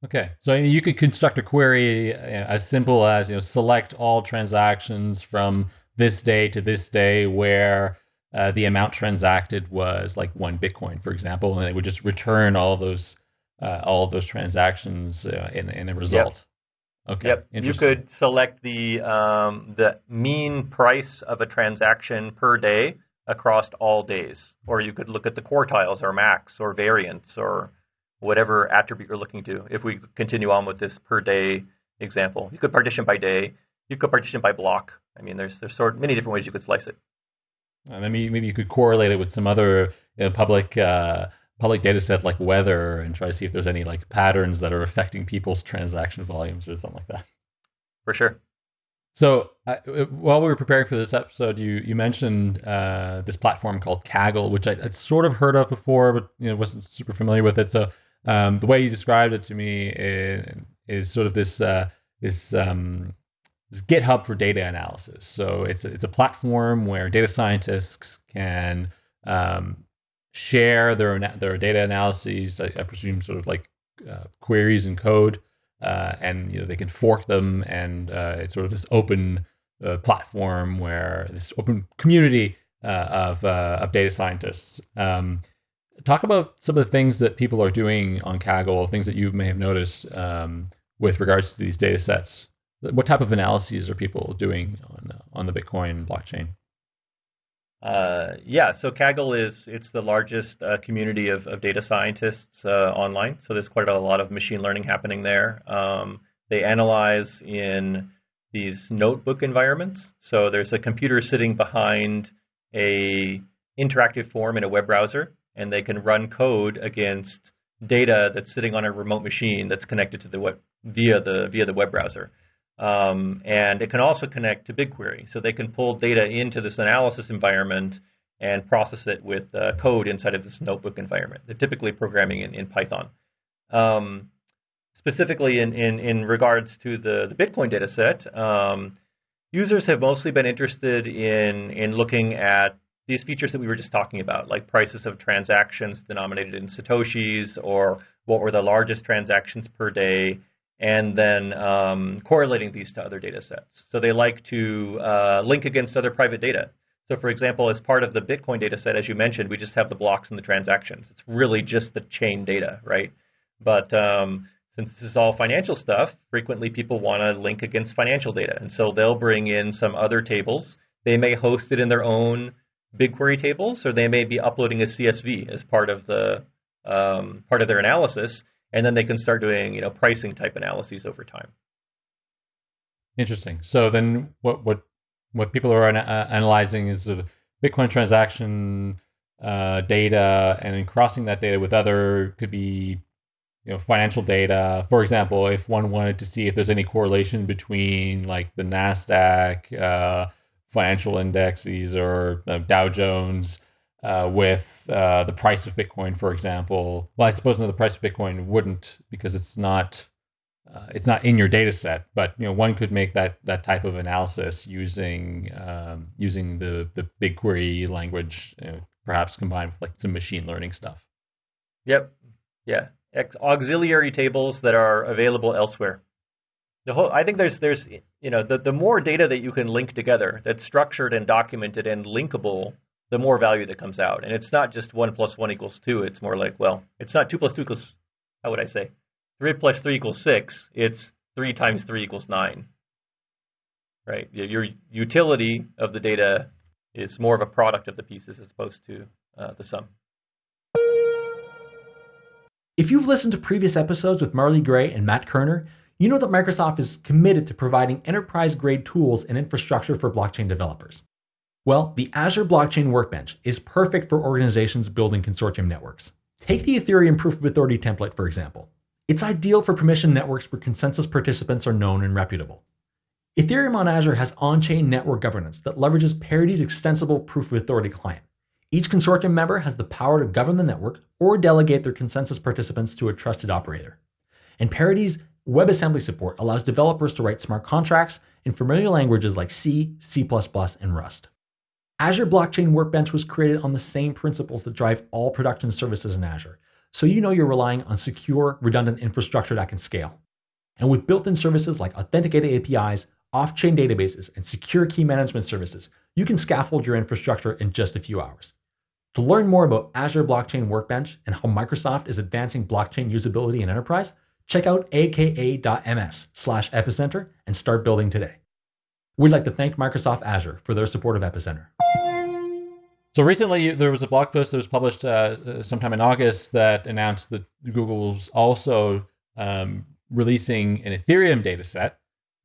Speaker 1: Okay, so you could construct a query uh, as simple as you know select all transactions from this day to this day where uh, the amount transacted was like one Bitcoin, for example, and it would just return all of those uh, all of those transactions uh, in in a result. Okay,
Speaker 2: Yep. You could select the um, the mean price of a transaction per day across all days, or you could look at the quartiles or max or variance or whatever attribute you're looking to. If we continue on with this per day example, you could partition by day. You could partition by block. I mean, there's there's sort many different ways you could slice it.
Speaker 1: Uh, maybe maybe you could correlate it with some other you know, public uh, public data set like weather and try to see if there's any like patterns that are affecting people's transaction volumes or something like that.
Speaker 2: For sure.
Speaker 1: So uh, while we were preparing for this episode, you you mentioned uh, this platform called Kaggle, which I, I'd sort of heard of before, but you know wasn't super familiar with it. So um, the way you described it to me is, is sort of this uh, this um, this GitHub for data analysis. So it's a, it's a platform where data scientists can um, share their their data analyses. I, I presume sort of like uh, queries and code, uh, and you know they can fork them, and uh, it's sort of this open uh, platform where this open community uh, of uh, of data scientists. Um, talk about some of the things that people are doing on Kaggle, things that you may have noticed um, with regards to these data sets what type of analyses are people doing on on the Bitcoin blockchain?
Speaker 2: Uh, yeah, so Kaggle is it's the largest uh, community of, of, data scientists uh, online. So there's quite a lot of machine learning happening there. Um, they analyze in these notebook environments. So there's a computer sitting behind a interactive form in a web browser, and they can run code against data that's sitting on a remote machine that's connected to the web via the via the web browser. Um, and it can also connect to BigQuery. So they can pull data into this analysis environment and process it with uh, code inside of this notebook environment. They're typically programming in, in Python. Um, specifically in, in, in regards to the, the Bitcoin data set, um, users have mostly been interested in, in looking at these features that we were just talking about, like prices of transactions denominated in Satoshis, or what were the largest transactions per day, and then um, correlating these to other data sets. So they like to uh, link against other private data. So for example, as part of the Bitcoin data set, as you mentioned, we just have the blocks and the transactions. It's really just the chain data, right? But um, since this is all financial stuff, frequently people want to link against financial data. And so they'll bring in some other tables. They may host it in their own BigQuery tables, or they may be uploading a CSV as part of the um, part of their analysis and then they can start doing you know pricing type analyses over time.
Speaker 1: Interesting. So then, what what what people are uh, analyzing is the Bitcoin transaction uh, data, and then crossing that data with other could be you know financial data. For example, if one wanted to see if there's any correlation between like the Nasdaq uh, financial indexes or uh, Dow Jones uh, with uh, the price of Bitcoin, for example. Well, I suppose no, the price of Bitcoin wouldn't because it's not uh, it's not in your data set. But you know, one could make that that type of analysis using um, using the the BigQuery language, you know, perhaps combined with like some machine learning stuff.
Speaker 2: Yep. Yeah. Ex- auxiliary tables that are available elsewhere. The whole, I think there's there's you know the the more data that you can link together that's structured and documented and linkable the more value that comes out. And it's not just 1 plus 1 equals 2. It's more like, well, it's not 2 plus 2 equals, how would I say? 3 plus 3 equals 6. It's 3 times 3 equals 9. Right? Your utility of the data is more of a product of the pieces as opposed to uh, the sum.
Speaker 3: If you've listened to previous episodes with Marley Gray and Matt Kerner, you know that Microsoft is committed to providing enterprise grade tools and infrastructure for blockchain developers. Well, the Azure Blockchain Workbench is perfect for organizations building consortium networks. Take the Ethereum Proof of Authority template, for example. It's ideal for permission networks where consensus participants are known and reputable. Ethereum on Azure has on chain network governance that leverages Parity's extensible Proof of Authority client. Each consortium member has the power to govern the network or delegate their consensus participants to a trusted operator. And Parity's WebAssembly support allows developers to write smart contracts in familiar languages like C, C, and Rust. Azure Blockchain Workbench was created on the same principles that drive all production services in Azure, so you know you're relying on secure, redundant infrastructure that can scale. And with built-in services like authenticated APIs, off-chain databases, and secure key management services, you can scaffold your infrastructure in just a few hours. To learn more about Azure Blockchain Workbench and how Microsoft is advancing blockchain usability in enterprise, check out aka.ms slash epicenter and start building today. We'd like to thank Microsoft Azure for their support of Epicenter.
Speaker 1: So recently, there was a blog post that was published uh, uh, sometime in August that announced that Google's also um, releasing an Ethereum data set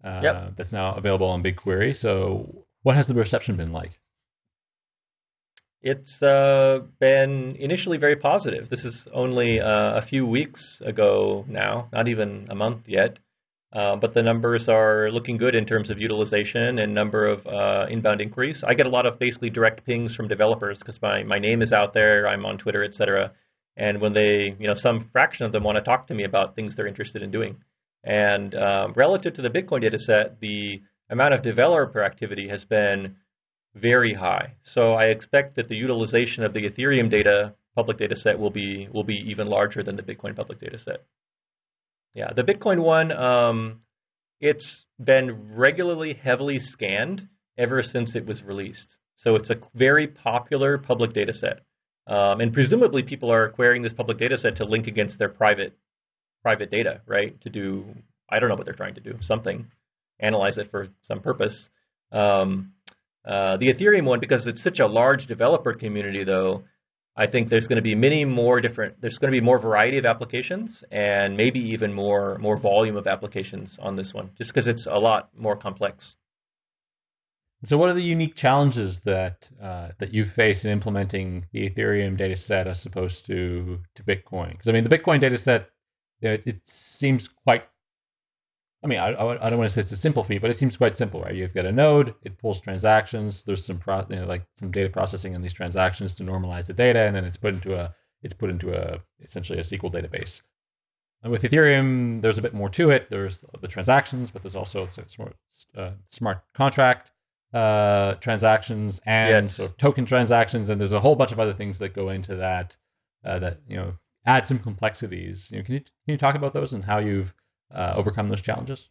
Speaker 1: uh, yep. that's now available on BigQuery. So, what has the reception been like?
Speaker 2: It's uh, been initially very positive. This is only uh, a few weeks ago now, not even a month yet. Uh, but the numbers are looking good in terms of utilization and number of uh, inbound inquiries. I get a lot of basically direct pings from developers because my, my name is out there, I'm on Twitter, et cetera. And when they, you know, some fraction of them want to talk to me about things they're interested in doing. And um, relative to the Bitcoin data set, the amount of developer activity has been very high. So I expect that the utilization of the Ethereum data public data set will be will be even larger than the Bitcoin public data set. Yeah, the Bitcoin one, um, it's been regularly heavily scanned ever since it was released. So it's a very popular public data set. Um, and presumably people are querying this public data set to link against their private private data, right? To do, I don't know what they're trying to do, something. analyze it for some purpose. Um, uh, the Ethereum one, because it's such a large developer community, though, I think there's going to be many more different. There's going to be more variety of applications, and maybe even more more volume of applications on this one, just because it's a lot more complex.
Speaker 1: So, what are the unique challenges that uh, that you face in implementing the Ethereum data set as opposed to to Bitcoin? Because I mean, the Bitcoin data set, it, it, seems quite. I mean, I, I don't want to say it's a simple feat, but it seems quite simple, right? You've got a node, it pulls transactions. There's some pro, you know, like some data processing on these transactions to normalize the data, and then it's put into a it's put into a essentially a SQL database. And with Ethereum, there's a bit more to it. There's the transactions, but there's also smart, uh, smart contract uh, transactions and yes. sort of token transactions, and there's a whole bunch of other things that go into that uh, that you know add some complexities. You know, can you can you talk about those and how you've uh, overcome those challenges?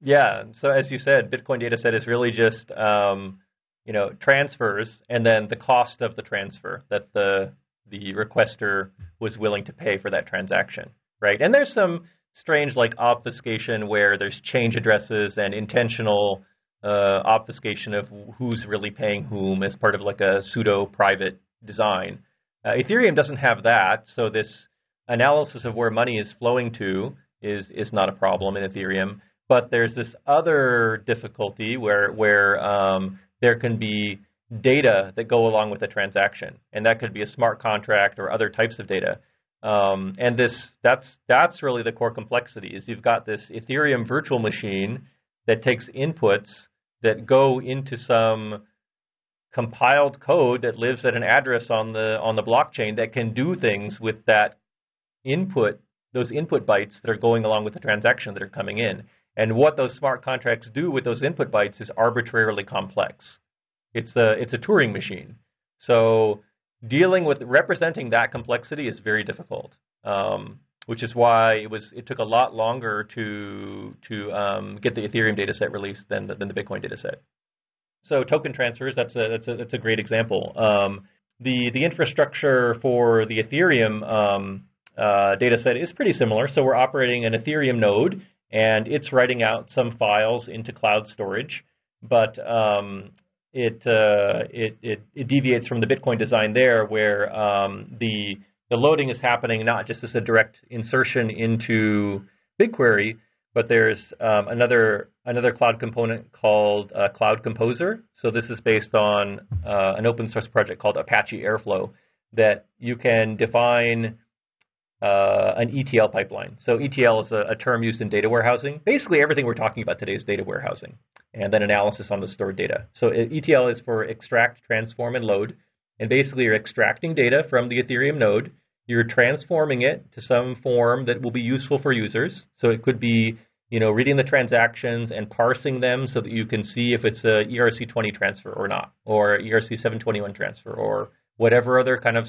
Speaker 2: Yeah. So as you said, Bitcoin data set is really just um, you know transfers and then the cost of the transfer that the the requester was willing to pay for that transaction, right? And there's some strange like obfuscation where there's change addresses and intentional uh, obfuscation of who's really paying whom as part of like a pseudo private design. Uh, Ethereum doesn't have that, so this analysis of where money is flowing to is is not a problem in Ethereum. But there's this other difficulty where where um, there can be data that go along with a transaction, and that could be a smart contract or other types of data. Um, and this that's that's really the core complexity is you've got this Ethereum virtual machine that takes inputs that go into some compiled code that lives at an address on the on the blockchain that can do things with that input those input bytes that are going along with the transaction that are coming in and what those smart contracts do with those input bytes is arbitrarily complex it's a it's a Turing machine so dealing with representing that complexity is very difficult um, which is why it was it took a lot longer to to um, get the Ethereum data set released than the, than the Bitcoin data set. So token transfers that's a that's a that's a great example. Um, the the infrastructure for the Ethereum um, uh, data set is pretty similar. So we're operating an Ethereum node and it's writing out some files into cloud storage, but um, it, uh, it, it it deviates from the Bitcoin design there, where um, the the loading is happening not just as a direct insertion into BigQuery, but there's um, another another cloud component called uh, Cloud Composer. So this is based on uh, an open source project called Apache Airflow that you can define uh, an ETL pipeline. So ETL is a, a, term used in data warehousing. Basically, everything we're talking about today is data warehousing, and then analysis on the stored data. So ETL is for extract, transform, and load. And basically, you're extracting data from the Ethereum node you're transforming it to some form that will be useful for users. So it could be, you know, reading the transactions and parsing them so that you can see if it's a ERC20 transfer or not, or ERC721 transfer, or whatever other kind of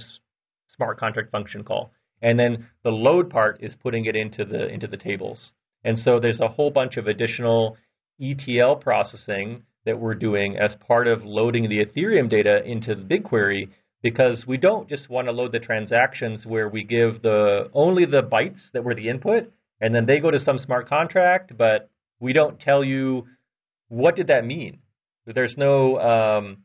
Speaker 2: smart contract function call. And then the load part is putting it into the into the tables. And so there's a whole bunch of additional ETL processing that we're doing as part of loading the Ethereum data into the BigQuery because we don't just want to load the transactions where we give the only the bytes that were the input and then they go to some smart contract, but we don't tell you what did that mean. There's no um,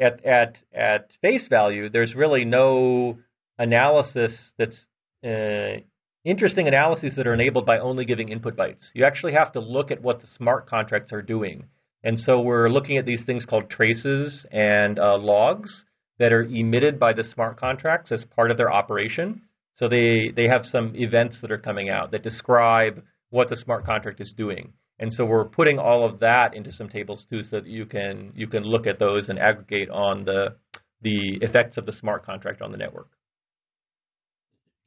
Speaker 2: at at at face value. There's really no analysis that's uh, interesting analyses that are enabled by only giving input bytes. You actually have to look at what the smart contracts are doing. And so we're looking at these things called traces and uh, logs that are emitted by the smart contracts as part of their operation. So they, they have some events that are coming out that describe what the smart contract is doing. And so we're putting all of that into some tables too so that you can you can look at those and aggregate on the the effects of the smart contract on the network.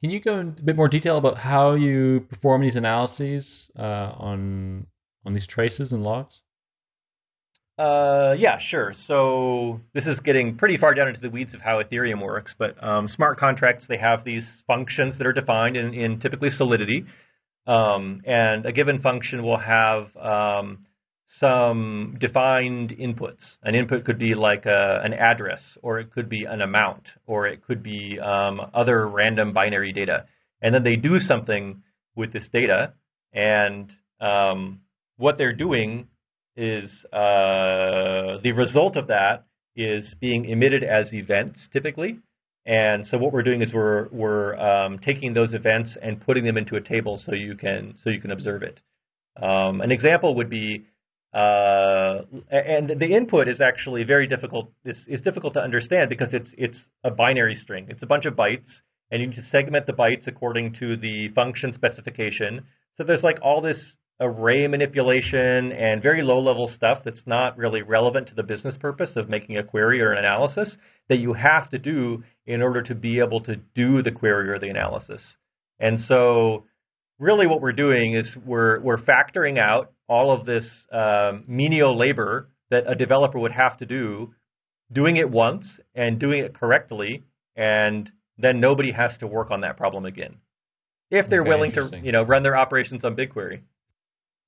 Speaker 1: Can you go in a bit more detail about how you perform these analyses uh, on on these traces and logs?
Speaker 2: Uh, yeah, sure. So this is getting pretty far down into the weeds of how Ethereum works, but um, smart contracts, they have these functions that are defined in, in typically Solidity. Um, and a given function will have um, some defined inputs. An input could be like a, an address, or it could be an amount, or it could be um, other random binary data. And then they do something with this data, and um, what they're doing is uh, the result of that is being emitted as events typically. And so what we're doing is we're we're um, taking those events and putting them into a table so you can so you can observe it. Um, an example would be, uh, and the input is actually very difficult. It's, it's difficult to understand because it's it's a binary string. It's a bunch of bytes, and you need to segment the bytes according to the function specification. So there's like all this array manipulation and very low level stuff that's not really relevant to the business purpose of making a query or an analysis that you have to do in order to be able to do the query or the analysis. And so really what we're doing is we're, we're factoring out all of this um, menial labor that a developer would have to do, doing it once and doing it correctly, and then nobody has to work on that problem again. If they're okay, willing to, you know, run their operations on BigQuery.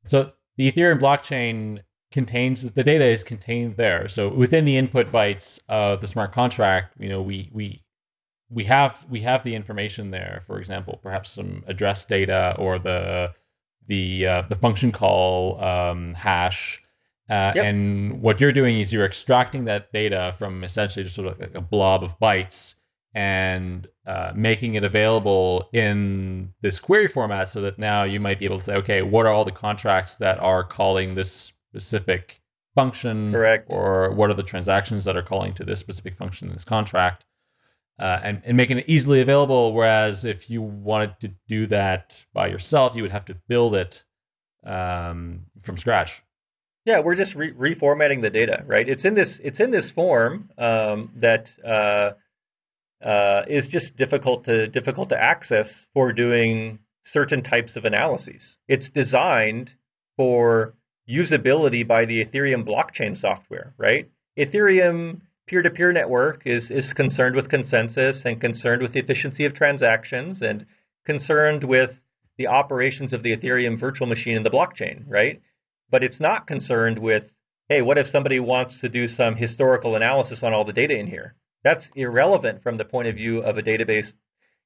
Speaker 1: So the Ethereum blockchain contains the data is contained there. So within the input bytes of the smart contract, you know, we we we have we have the information there. For example, perhaps some address data or the the uh, the function call um, hash. Uh, yep. And what you're doing is you're extracting that data from essentially just sort of like a blob of bytes and uh, making it available in this query format so that now you might be able to say, okay, what are all the contracts that are calling this specific function?
Speaker 2: Correct.
Speaker 1: Or what are the transactions that are calling to this specific function in this contract? Uh, and, and making it easily available. Whereas if you wanted to do that by yourself, you would have to build it um, from scratch.
Speaker 2: Yeah, we're just re- reformatting the data, right? It's in this it's in this form um, that uh, uh, is just difficult to difficult to access for doing certain types of analyses. It's designed for usability by the Ethereum blockchain software, right? Ethereum peer-to-peer network is is concerned with consensus and concerned with the efficiency of transactions and concerned with the operations of the Ethereum virtual machine in the blockchain, right? But it's not concerned with, hey, what if somebody wants to do some historical analysis on all the data in here? That's irrelevant from the point of view of a database.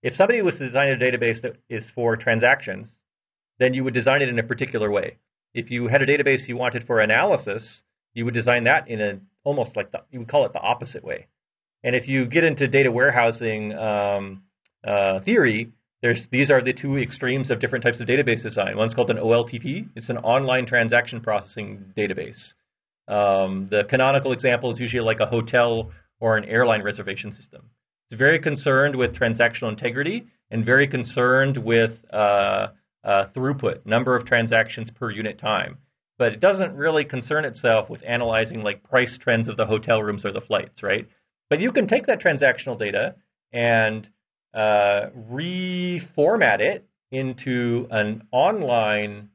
Speaker 2: If somebody was to design a database that is for transactions, then you would design it in a particular way. If you had a database you wanted for analysis, you would design that in a almost like the, you would call it the opposite way. And if you get into data warehousing um, uh, theory, there's these are the two extremes of different types of database design. One's called an OLTP. It's an online transaction processing database. Um, the canonical example is usually like a hotel or an airline reservation system. It's very concerned with transactional integrity and very concerned with uh, uh, throughput, number of transactions per unit time. But it doesn't really concern itself with analyzing like price trends of the hotel rooms or the flights, right? But you can take that transactional data and uh, reformat it into an online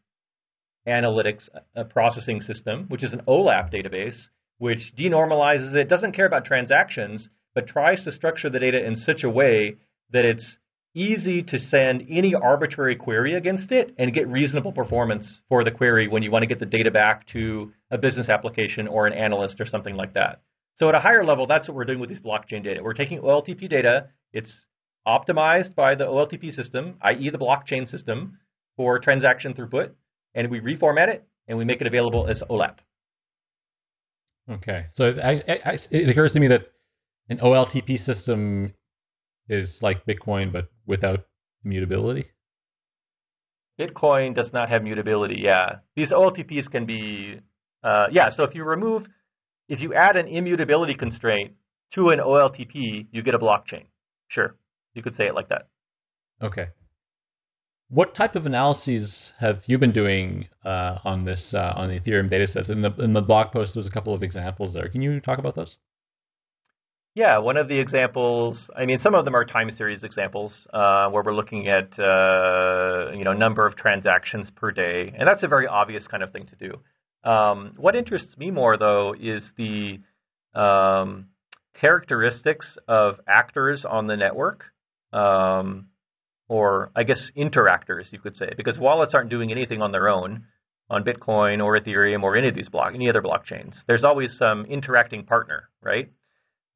Speaker 2: analytics uh, processing system, which is an OLAP database, which denormalizes it, doesn't care about transactions, but tries to structure the data in such a way that it's easy to send any arbitrary query against it and get reasonable performance for the query when you want to get the data back to a business application or an analyst or something like that. So at a higher level, that's what we're doing with these blockchain data. We're taking OLTP data, it's optimized by the OLTP system, i.e. the blockchain system, for transaction throughput, and we reformat it and we make it available as OLAP.
Speaker 1: Okay, so I, I, it occurs to me that an OLTP system is like Bitcoin, but without mutability?
Speaker 2: Bitcoin does not have mutability. Yeah, these OLTPs can be. Uh, yeah, so if you remove, if you add an immutability constraint to an OLTP, you get a blockchain. Sure, you could say it like that.
Speaker 1: Okay. What type of analyses have you been doing uh, on this uh, on the Ethereum datasets? In the in the blog post, there's a couple of examples there. Can you talk about those?
Speaker 2: Yeah, one of the examples. I mean, some of them are time series examples uh, where we're looking at uh, you know number of transactions per day, and that's a very obvious kind of thing to do. Um, what interests me more, though, is the um, characteristics of actors on the network. Um, or I guess interactors, you could say, because wallets aren't doing anything on their own on Bitcoin or Ethereum or any of these block, any other blockchains. There's always some interacting partner, right?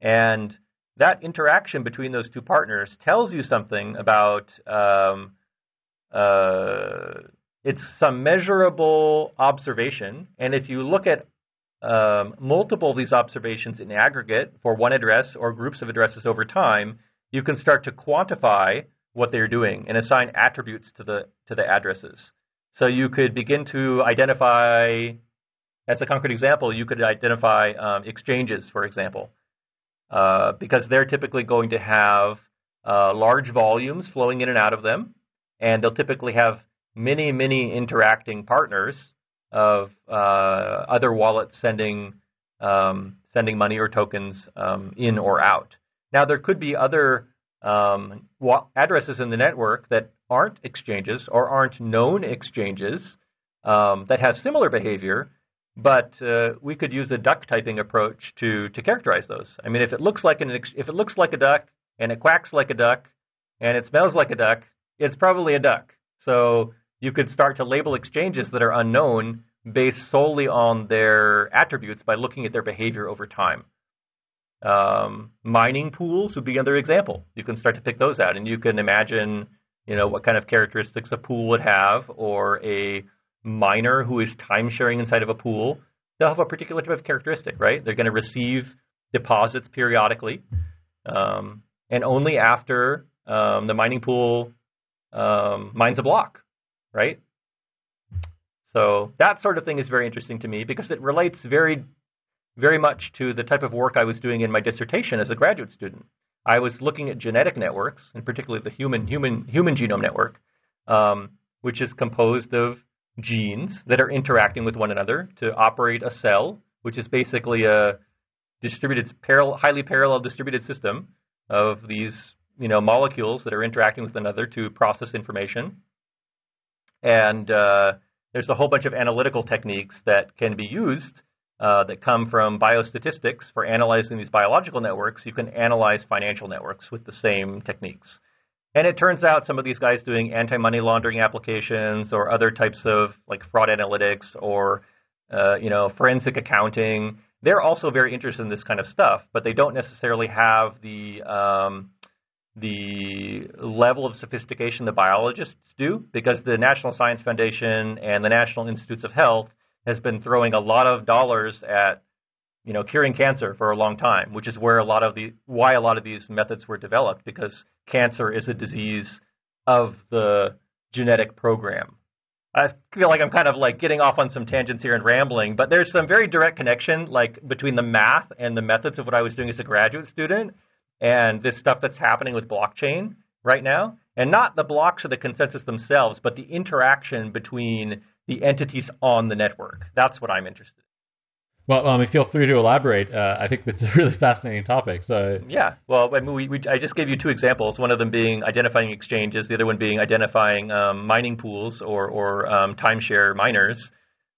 Speaker 2: And that interaction between those two partners tells you something about um, uh, it's some measurable observation, and if you look at um, multiple of these observations in aggregate for one address or groups of addresses over time, you can start to quantify what they're doing and assign attributes to the to the addresses. So you could begin to identify, as a concrete example, you could identify um, exchanges, for example, uh, because they're typically going to have uh, large volumes flowing in and out of them, and they'll typically have many, many interacting partners of uh, other wallets sending um, sending money or tokens um, in or out. Now there could be other um, addresses in the network that aren't exchanges or aren't known exchanges um, that have similar behavior, but uh, we could use a duck typing approach to to characterize those. I mean, if it looks like an if it looks like a duck and it quacks like a duck and it smells like a duck, it's probably a duck. So you could start to label exchanges that are unknown based solely on their attributes by looking at their behavior over time. Um, mining pools would be another example. You can start to pick those out, and you can imagine, you know, what kind of characteristics a pool would have, or a miner who is time sharing inside of a pool. They'll have a particular type of characteristic, right? They're going to receive deposits periodically, um, and only after um, the mining pool um, mines a block, right? So that sort of thing is very interesting to me because it relates very, very much to the type of work I was doing in my dissertation as a graduate student. I was looking at genetic networks, and particularly the human human human genome network, um, which is composed of genes that are interacting with one another to operate a cell, which is basically a distributed, parallel, highly parallel distributed system of these you know molecules that are interacting with another to process information. And uh, there's a whole bunch of analytical techniques that can be used uh, that come from biostatistics for analyzing these biological networks. You can analyze financial networks with the same techniques. And it turns out some of these guys doing anti-money laundering applications or other types of like fraud analytics or uh, you know forensic accounting, they're also very interested in this kind of stuff, but they don't necessarily have the um, the level of sophistication the biologists do because the National Science Foundation and the National Institutes of Health has been throwing a lot of dollars at you know curing cancer for a long time, which is where a lot of the why a lot of these methods were developed because cancer is a disease of the genetic program. I feel like I'm kind of like getting off on some tangents here and rambling, but there's some very direct connection like between the math and the methods of what I was doing as a graduate student and this stuff that's happening with blockchain right now. And not the blocks or the consensus themselves, but the interaction between the entities on the network. That's what I'm interested in.
Speaker 1: Well, I mean, feel free to elaborate. Uh, I think that's a really fascinating topic. So
Speaker 2: yeah, well, I mean, we, we, I just gave you two examples. One of them being identifying exchanges, the other one being identifying um, mining pools or or um, timeshare miners.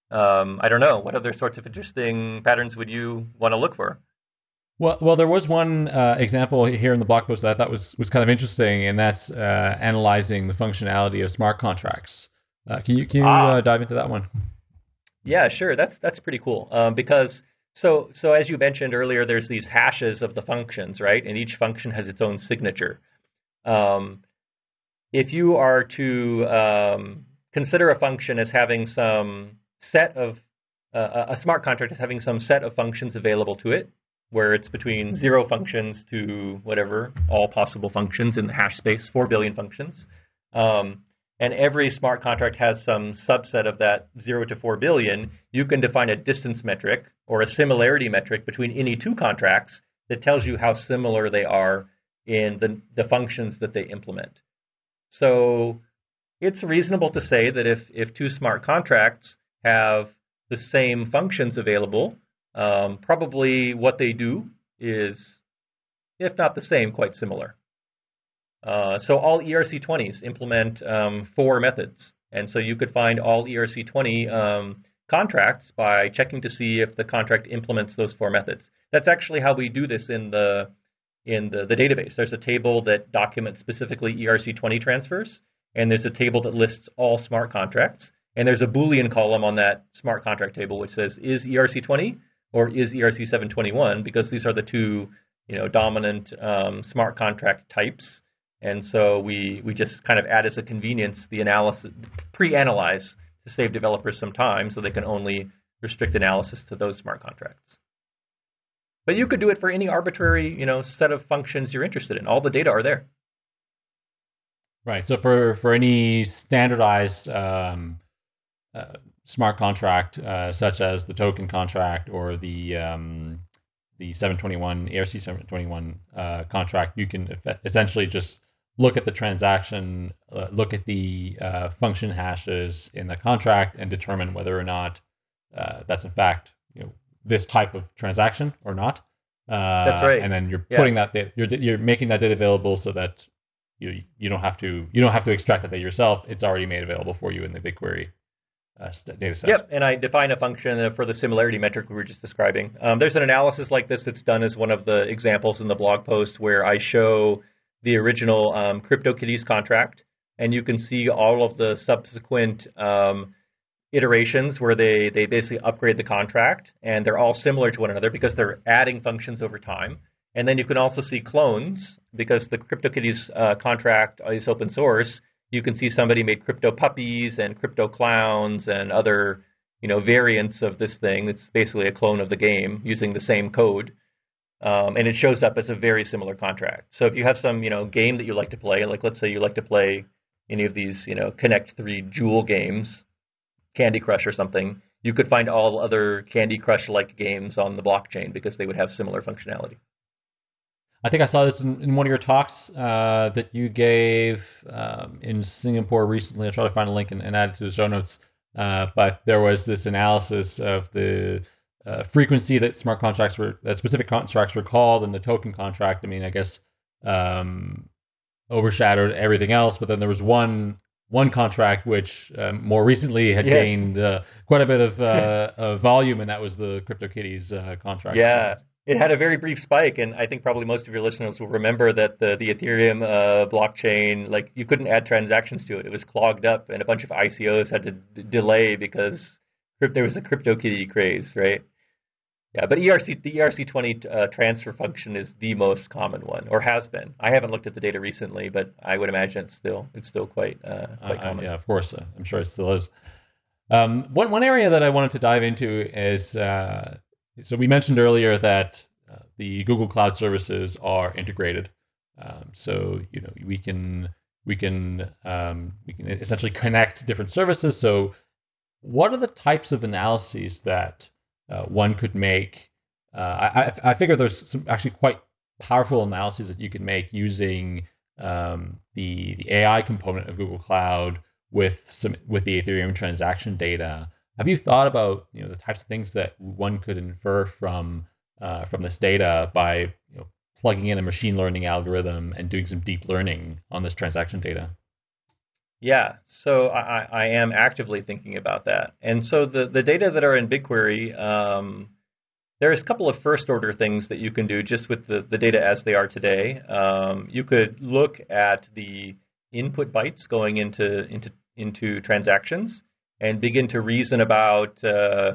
Speaker 2: Um, I don't know. What other sorts of interesting patterns would you want to look for?
Speaker 1: Well, well, there was one uh, example here in the blog post that I thought was was kind of interesting, and that's uh, analyzing the functionality of smart contracts. Uh, can you can you ah. Uh, dive into that one?
Speaker 2: Yeah, sure. That's that's pretty cool um, because so so as you mentioned earlier, there's these hashes of the functions, right? And each function has its own signature. Um, if you are to um, consider a function as having some set of uh, a smart contract as having some set of functions available to it, where it's between zero functions to whatever, all possible functions in the hash space, 4 billion functions. Um, and every smart contract has some subset of that 0 to 4 billion, you can define a distance metric or a similarity metric between any two contracts that tells you how similar they are in the, the functions that they implement. So it's reasonable to say that if, if two smart contracts have the same functions available, um, probably what they do is, if not the same, quite similar. Uh, so all ERC20s implement um, four methods. And so you could find all ERC20 um, contracts by checking to see if the contract implements those four methods. That's actually how we do this in the in the, the database. There's a table that documents specifically ERC20 transfers, and there's a table that lists all smart contracts. And there's a Boolean column on that smart contract table which says, is ERC20 or is ERC 721 because these are the two you know dominant um, smart contract types And so we, we just kind of add as a convenience the analysis, pre-analyze to save developers some time so they can only restrict analysis to those smart contracts. But you could do it for any arbitrary, you know, set of functions you're interested in. All the data are there.
Speaker 1: Right. So for for any standardized um, uh, smart contract, uh, such as the token contract or the um, the 721 ERC 721 uh, contract, you can essentially just look at the transaction, uh, look at the uh, function hashes in the contract, and determine whether or not uh, that's in fact you know this type of transaction or not.
Speaker 2: Uh, That's right.
Speaker 1: And then you're yeah. putting that data, you're you're making that data available so that you you don't have to you don't have to extract that data yourself. It's already made available for you in the BigQuery uh, data set.
Speaker 2: Yep, and I define a function for the similarity metric we were just describing. Um, there's an analysis like this that's done as one of the examples in the blog post where I show the original um, CryptoKitties contract, and you can see all of the subsequent um, iterations where they, they basically upgrade the contract and they're all similar to one another because they're adding functions over time. And then you can also see clones because the CryptoKitties uh, contract is open source. You can see somebody made crypto puppies and crypto clowns and other you know variants of this thing. It's basically a clone of the game using the same code. Um, and it shows up as a very similar contract. So if you have some, you know, game that you like to play, like let's say you like to play any of these, you know, Connect Three Jewel games, Candy Crush or something, you could find all other Candy Crush-like games on the blockchain because they would have similar functionality.
Speaker 1: I think I saw this in, in one of your talks uh, that you gave um, in Singapore recently. I'll try to find a link and, and add it to the show notes. Uh, but there was this analysis of the uh, frequency that smart contracts were, that specific contracts were called, and the token contract. I mean, I guess um, overshadowed everything else. But then there was one one contract which um, more recently had gained uh, quite a bit of, uh, of, volume, and that was the CryptoKitties uh, contract.
Speaker 2: Yeah, it had a very brief spike, and I think probably most of your listeners will remember that the, the Ethereum uh, blockchain, like you couldn't add transactions to it; it was clogged up, and a bunch of ICOs had to d- delay because there was a CryptoKitty craze, right? Yeah, but ERC the ERC20 uh, transfer function is the most common one, or has been. I haven't looked at the data recently, but I would imagine it's still it's still quite uh, quite uh, common.
Speaker 1: yeah, of course, uh, I'm sure it still is. Um, one one area that I wanted to dive into is uh, so we mentioned earlier that uh, the Google Cloud services are integrated. Um, so you know we can we can um, we can essentially connect different services. So what are the types of analyses that uh, one could make. Uh, I, I figure there's some actually quite powerful analyses that you can make using um, the the AI component of Google Cloud with some with the Ethereum transaction data. Have you thought about you know the types of things that one could infer from uh, from this data by you know, plugging in a machine learning algorithm and doing some deep learning on this transaction data?
Speaker 2: Yeah, so I, I am actively thinking about that. And so the, the data that are in BigQuery, um, there's a couple of first order things that you can do just with the, the data as they are today. Um, you could look at the input bytes going into, into, into transactions and begin to reason about uh,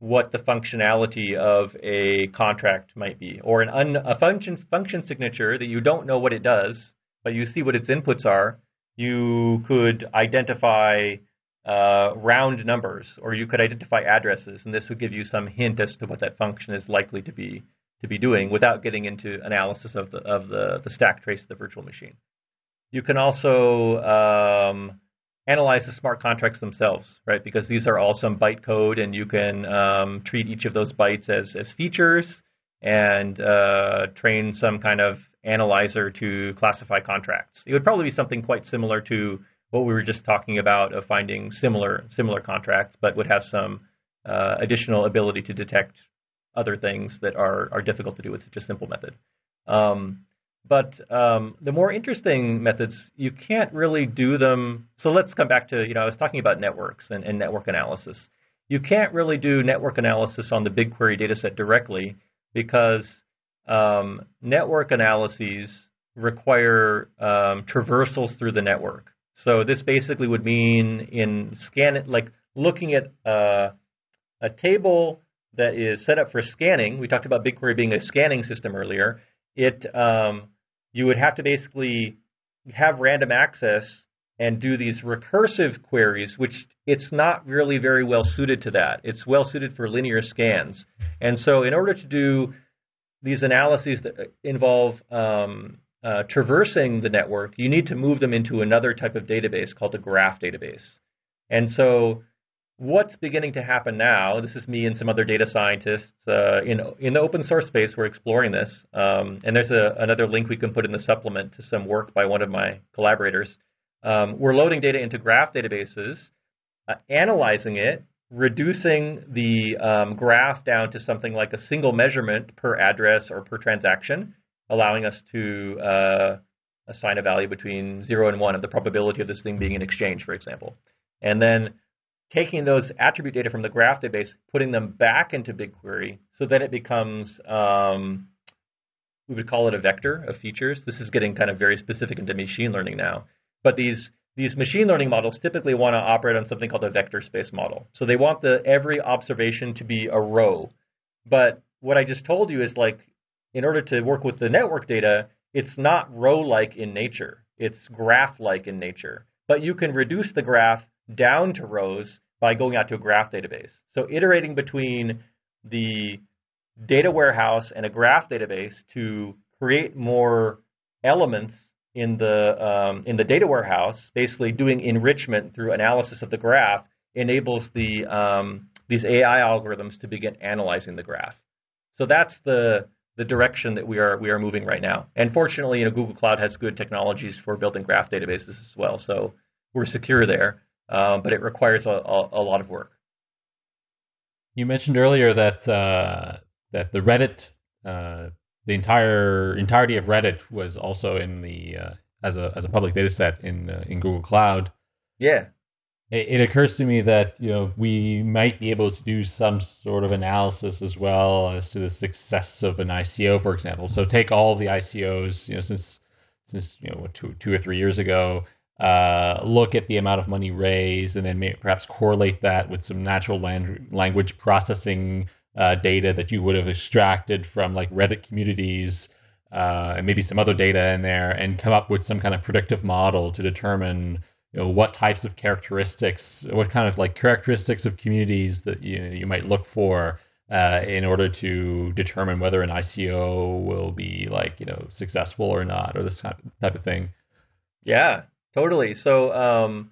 Speaker 2: what the functionality of a contract might be, or an un, a function, function signature that you don't know what it does, but you see what its inputs are you could identify uh, round numbers, or you could identify addresses, and this would give you some hint as to what that function is likely to be to be doing without getting into analysis of the of the, the stack trace of the virtual machine. You can also um, analyze the smart contracts themselves, right? Because these are all some bytecode, and you can um, treat each of those bytes as as features and uh, train some kind of analyzer to classify contracts. It would probably be something quite similar to what we were just talking about of finding similar similar contracts, but would have some uh, additional ability to detect other things that are are difficult to do with such a simple method. Um, but um, the more interesting methods, you can't really do them. So let's come back to you know I was talking about networks and, and network analysis. You can't really do network analysis on the BigQuery dataset directly because um, network analyses require um, traversals through the network. So this basically would mean in scan it like looking at uh, a table that is set up for scanning. We talked about BigQuery being a scanning system earlier. It um, you would have to basically have random access and do these recursive queries, which it's not really very well suited to that. It's well suited for linear scans. And so in order to do these analyses that involve um, uh, traversing the network, you need to move them into another type of database called a graph database. And so what's beginning to happen now, this is me and some other data scientists uh, in, in the open source space, we're exploring this. Um, and there's a, another link we can put in the supplement to some work by one of my collaborators. Um, we're loading data into graph databases, uh, analyzing it, reducing the um, graph down to something like a single measurement per address or per transaction, allowing us to uh, assign a value between 0 and 1 of the probability of this thing being an exchange, for example. And then taking those attribute data from the graph database, putting them back into BigQuery so that it becomes, um, we would call it a vector of features. This is getting kind of very specific into machine learning now. But these these machine learning models typically want to operate on something called a vector space model. So they want the every observation to be a row. But what I just told you is like, in order to work with the network data, it's not row-like in nature. It's graph-like in nature. But you can reduce the graph down to rows by going out to a graph database. So iterating between the data warehouse and a graph database to create more elements in the um, in the data warehouse, basically doing enrichment through analysis of the graph, enables the um, these AI algorithms to begin analyzing the graph. So that's the the direction that we are we are moving right now. And fortunately, you know, Google Cloud has good technologies for building graph databases as well. So we're secure there, um, but it requires a, a, a, lot of work.
Speaker 1: You mentioned earlier that uh, that the Reddit uh, the entire entirety of Reddit was also in the uh, as a as a public data set in uh, in Google Cloud.
Speaker 2: Yeah.
Speaker 1: It, it, occurs to me that you know we might be able to do some sort of analysis as well as to the success of an ICO, for example. So take all the ICOs, you know, since since you know two two or three years ago, uh, look at the amount of money raised, and then maybe perhaps correlate that with some natural language processing uh, data that you would have extracted from like Reddit communities uh, and maybe some other data in there and come up with some kind of predictive model to determine you know what types of characteristics what kind of like characteristics of communities that you, you might look for uh, in order to determine whether an ICO will be like you know successful or not or this type of thing.
Speaker 2: Yeah totally. So um,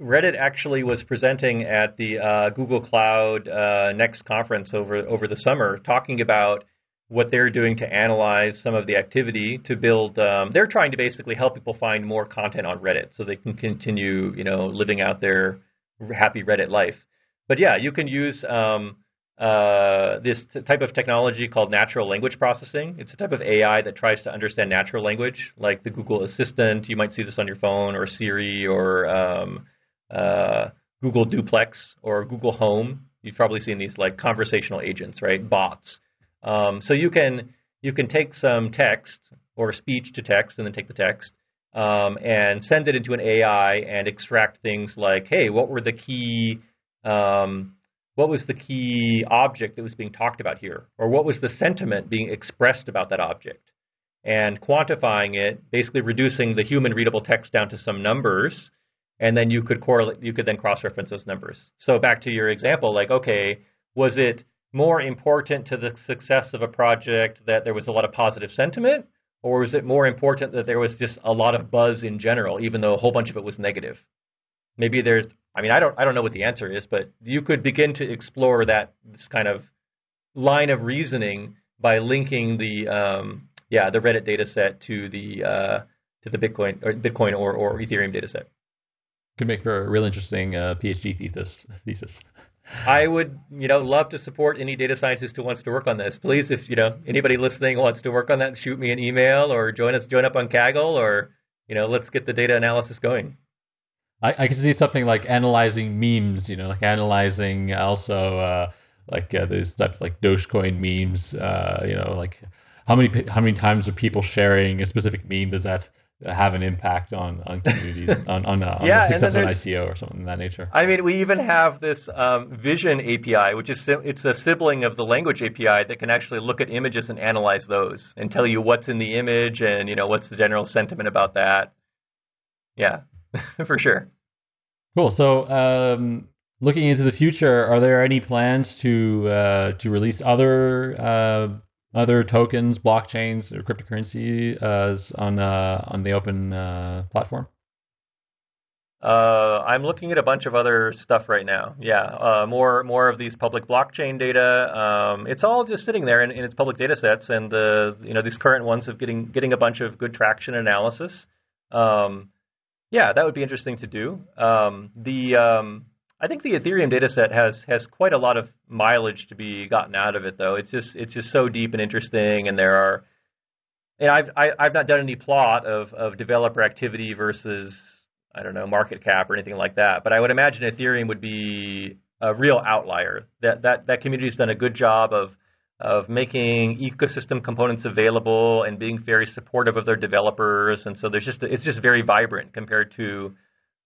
Speaker 2: Reddit actually was presenting at the uh, Google Cloud uh, Next conference over over the summer, talking about what they're doing to analyze some of the activity to build. Um, they're trying to basically help people find more content on Reddit so they can continue, you know, living out their happy Reddit life. But yeah, you can use um, uh, this type of technology called natural language processing. It's a type of AI that tries to understand natural language, like the Google Assistant. You might see this on your phone, or Siri, or um, uh, Google Duplex or Google Home. You've probably seen these like conversational agents, right? Bots. Um, so you can you can take some text or speech to text and then take the text um, and send it into an AI and extract things like, hey, what were the key um, what was the key object that was being talked about here, or what was the sentiment being expressed about that object, and quantifying it, basically reducing the human readable text down to some numbers and then you could correlate you could then cross-reference those numbers. So back to your example, like okay, was it more important to the success of a project that there was a lot of positive sentiment, or was it more important that there was just a lot of buzz in general, even though a whole bunch of it was negative? Maybe there's, I mean, I don't, I don't know what the answer is, but you could begin to explore that this kind of line of reasoning by linking the, um, yeah, the Reddit data set to the uh, to the Bitcoin or Bitcoin or, or Ethereum data set
Speaker 1: could make for a real interesting uh, PhD thesis. Thesis.
Speaker 2: I would, you know, love to support any data scientist who wants to work on this. Please, if you know anybody listening wants to work on that, shoot me an email or join us, join up on Kaggle, or you know, let's get the data analysis going.
Speaker 1: I, I can see something like analyzing memes, you know, like analyzing also uh, like uh, those types like Dogecoin memes. Uh, you know, like how many how many times are people sharing a specific meme? Does that have an impact on on communities on on, uh, on yeah, the success of an ICO or something of that nature.
Speaker 2: I mean, we even have this um, Vision API, which is it's a sibling of the language API that can actually look at images and analyze those and tell you what's in the image and you know what's the general sentiment about that. Yeah, for sure.
Speaker 1: Cool. So, um, looking into the future, are there any plans to uh, to release other uh, other tokens, blockchains, or cryptocurrency uh, on uh, on the open uh, platform?
Speaker 2: Uh, I'm looking at a bunch of other stuff right now. Yeah, uh, more more of these public blockchain data. Um, it's all just sitting there in, in its public data sets, and uh, you know these current ones of getting getting a bunch of good traction analysis. Um, yeah, that would be interesting to do. Um, the um, I think the Ethereum data set has has quite a lot of mileage to be gotten out of it, though. It's just it's just so deep and interesting, and there are. And I've I, have i have not done any plot of, of developer activity versus I don't know, market cap or anything like that. But I would imagine Ethereum would be a real outlier. That that that community has done a good job of of making ecosystem components available and being very supportive of their developers. And so there's just it's just very vibrant compared to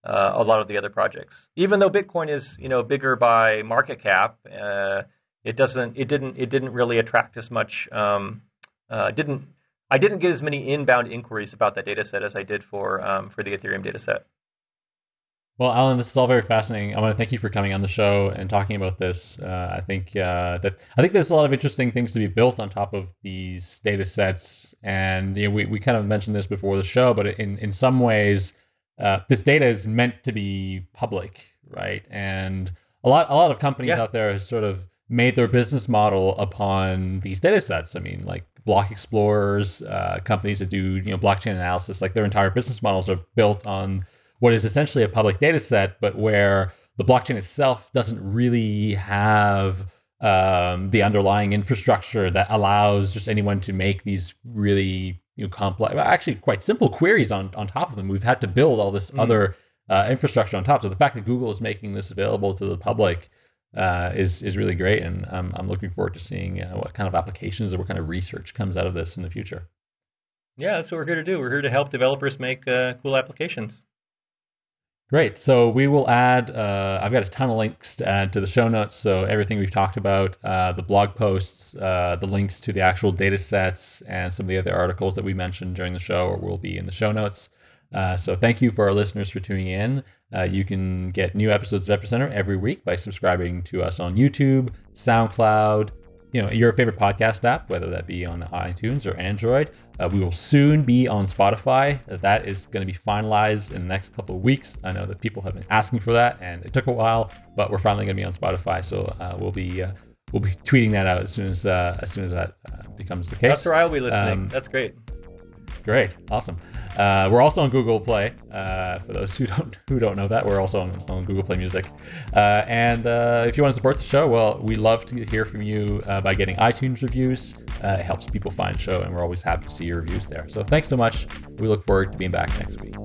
Speaker 2: uh, a lot of the other projects. Even though Bitcoin is you know bigger by market cap, uh, it doesn't it didn't it didn't really attract as much. Um, uh, didn't I didn't get as many inbound inquiries about that data set as I did for um, for the Ethereum data set.
Speaker 1: Well, Allen, this is all very fascinating. I want to thank you for coming on the show and talking about this. Uh, I think uh, that I think there's a lot of interesting things to be built on top of these data sets, and you know, we, we kind of mentioned this before the show, but in in some ways, uh, this data is meant to be public, right? And a lot a lot of companies yeah. out there have sort of made their business model upon these data sets. I mean, like block explorers, uh, companies that do you know blockchain analysis, like their entire business models are built on what is essentially a public data set, but where the blockchain itself doesn't really have um, the underlying infrastructure that allows just anyone to make these really you know, complex, actually quite simple queries on, on top of them. We've had to build all this mm. other uh, infrastructure on top. So the fact that Google is making this available to the public uh, is is really great, and um, I'm looking forward to seeing uh, what kind of applications or what kind of research comes out of this in the future.
Speaker 2: Yeah, that's what we're here to do. We're here to help developers make uh, cool applications.
Speaker 1: Great. So we will add, uh, I've got a ton of links to add to the show notes. So everything we've talked about, uh, the blog posts, uh, the links to the actual data sets, and some of the other articles that we mentioned during the show will be in the show notes. Uh, so thank you for our listeners for tuning in. Uh, you can get new episodes of Epicenter every week by subscribing to us on YouTube, SoundCloud, you know your favorite podcast app, whether that be on iTunes or Android. Uh, we will soon be on Spotify. That is going to be finalized in the next couple of weeks. I know that people have been asking for that, and it took a while, but we're finally going to be on Spotify. So uh, we'll be uh, we'll be tweeting that out as soon as uh, as soon as that uh, becomes the case.
Speaker 2: That's where I'll be listening. Um, That's great.
Speaker 1: Great, awesome. Uh, we're also on Google Play. Uh, for those who don't who don't know that, we're also on, on Google Play Music. Uh, and uh, if you want to support the show, well, we love to hear from you uh, by getting iTunes reviews. Uh, it helps people find the show, and we're always happy to see your reviews there. So thanks so much. We look forward to being back next week.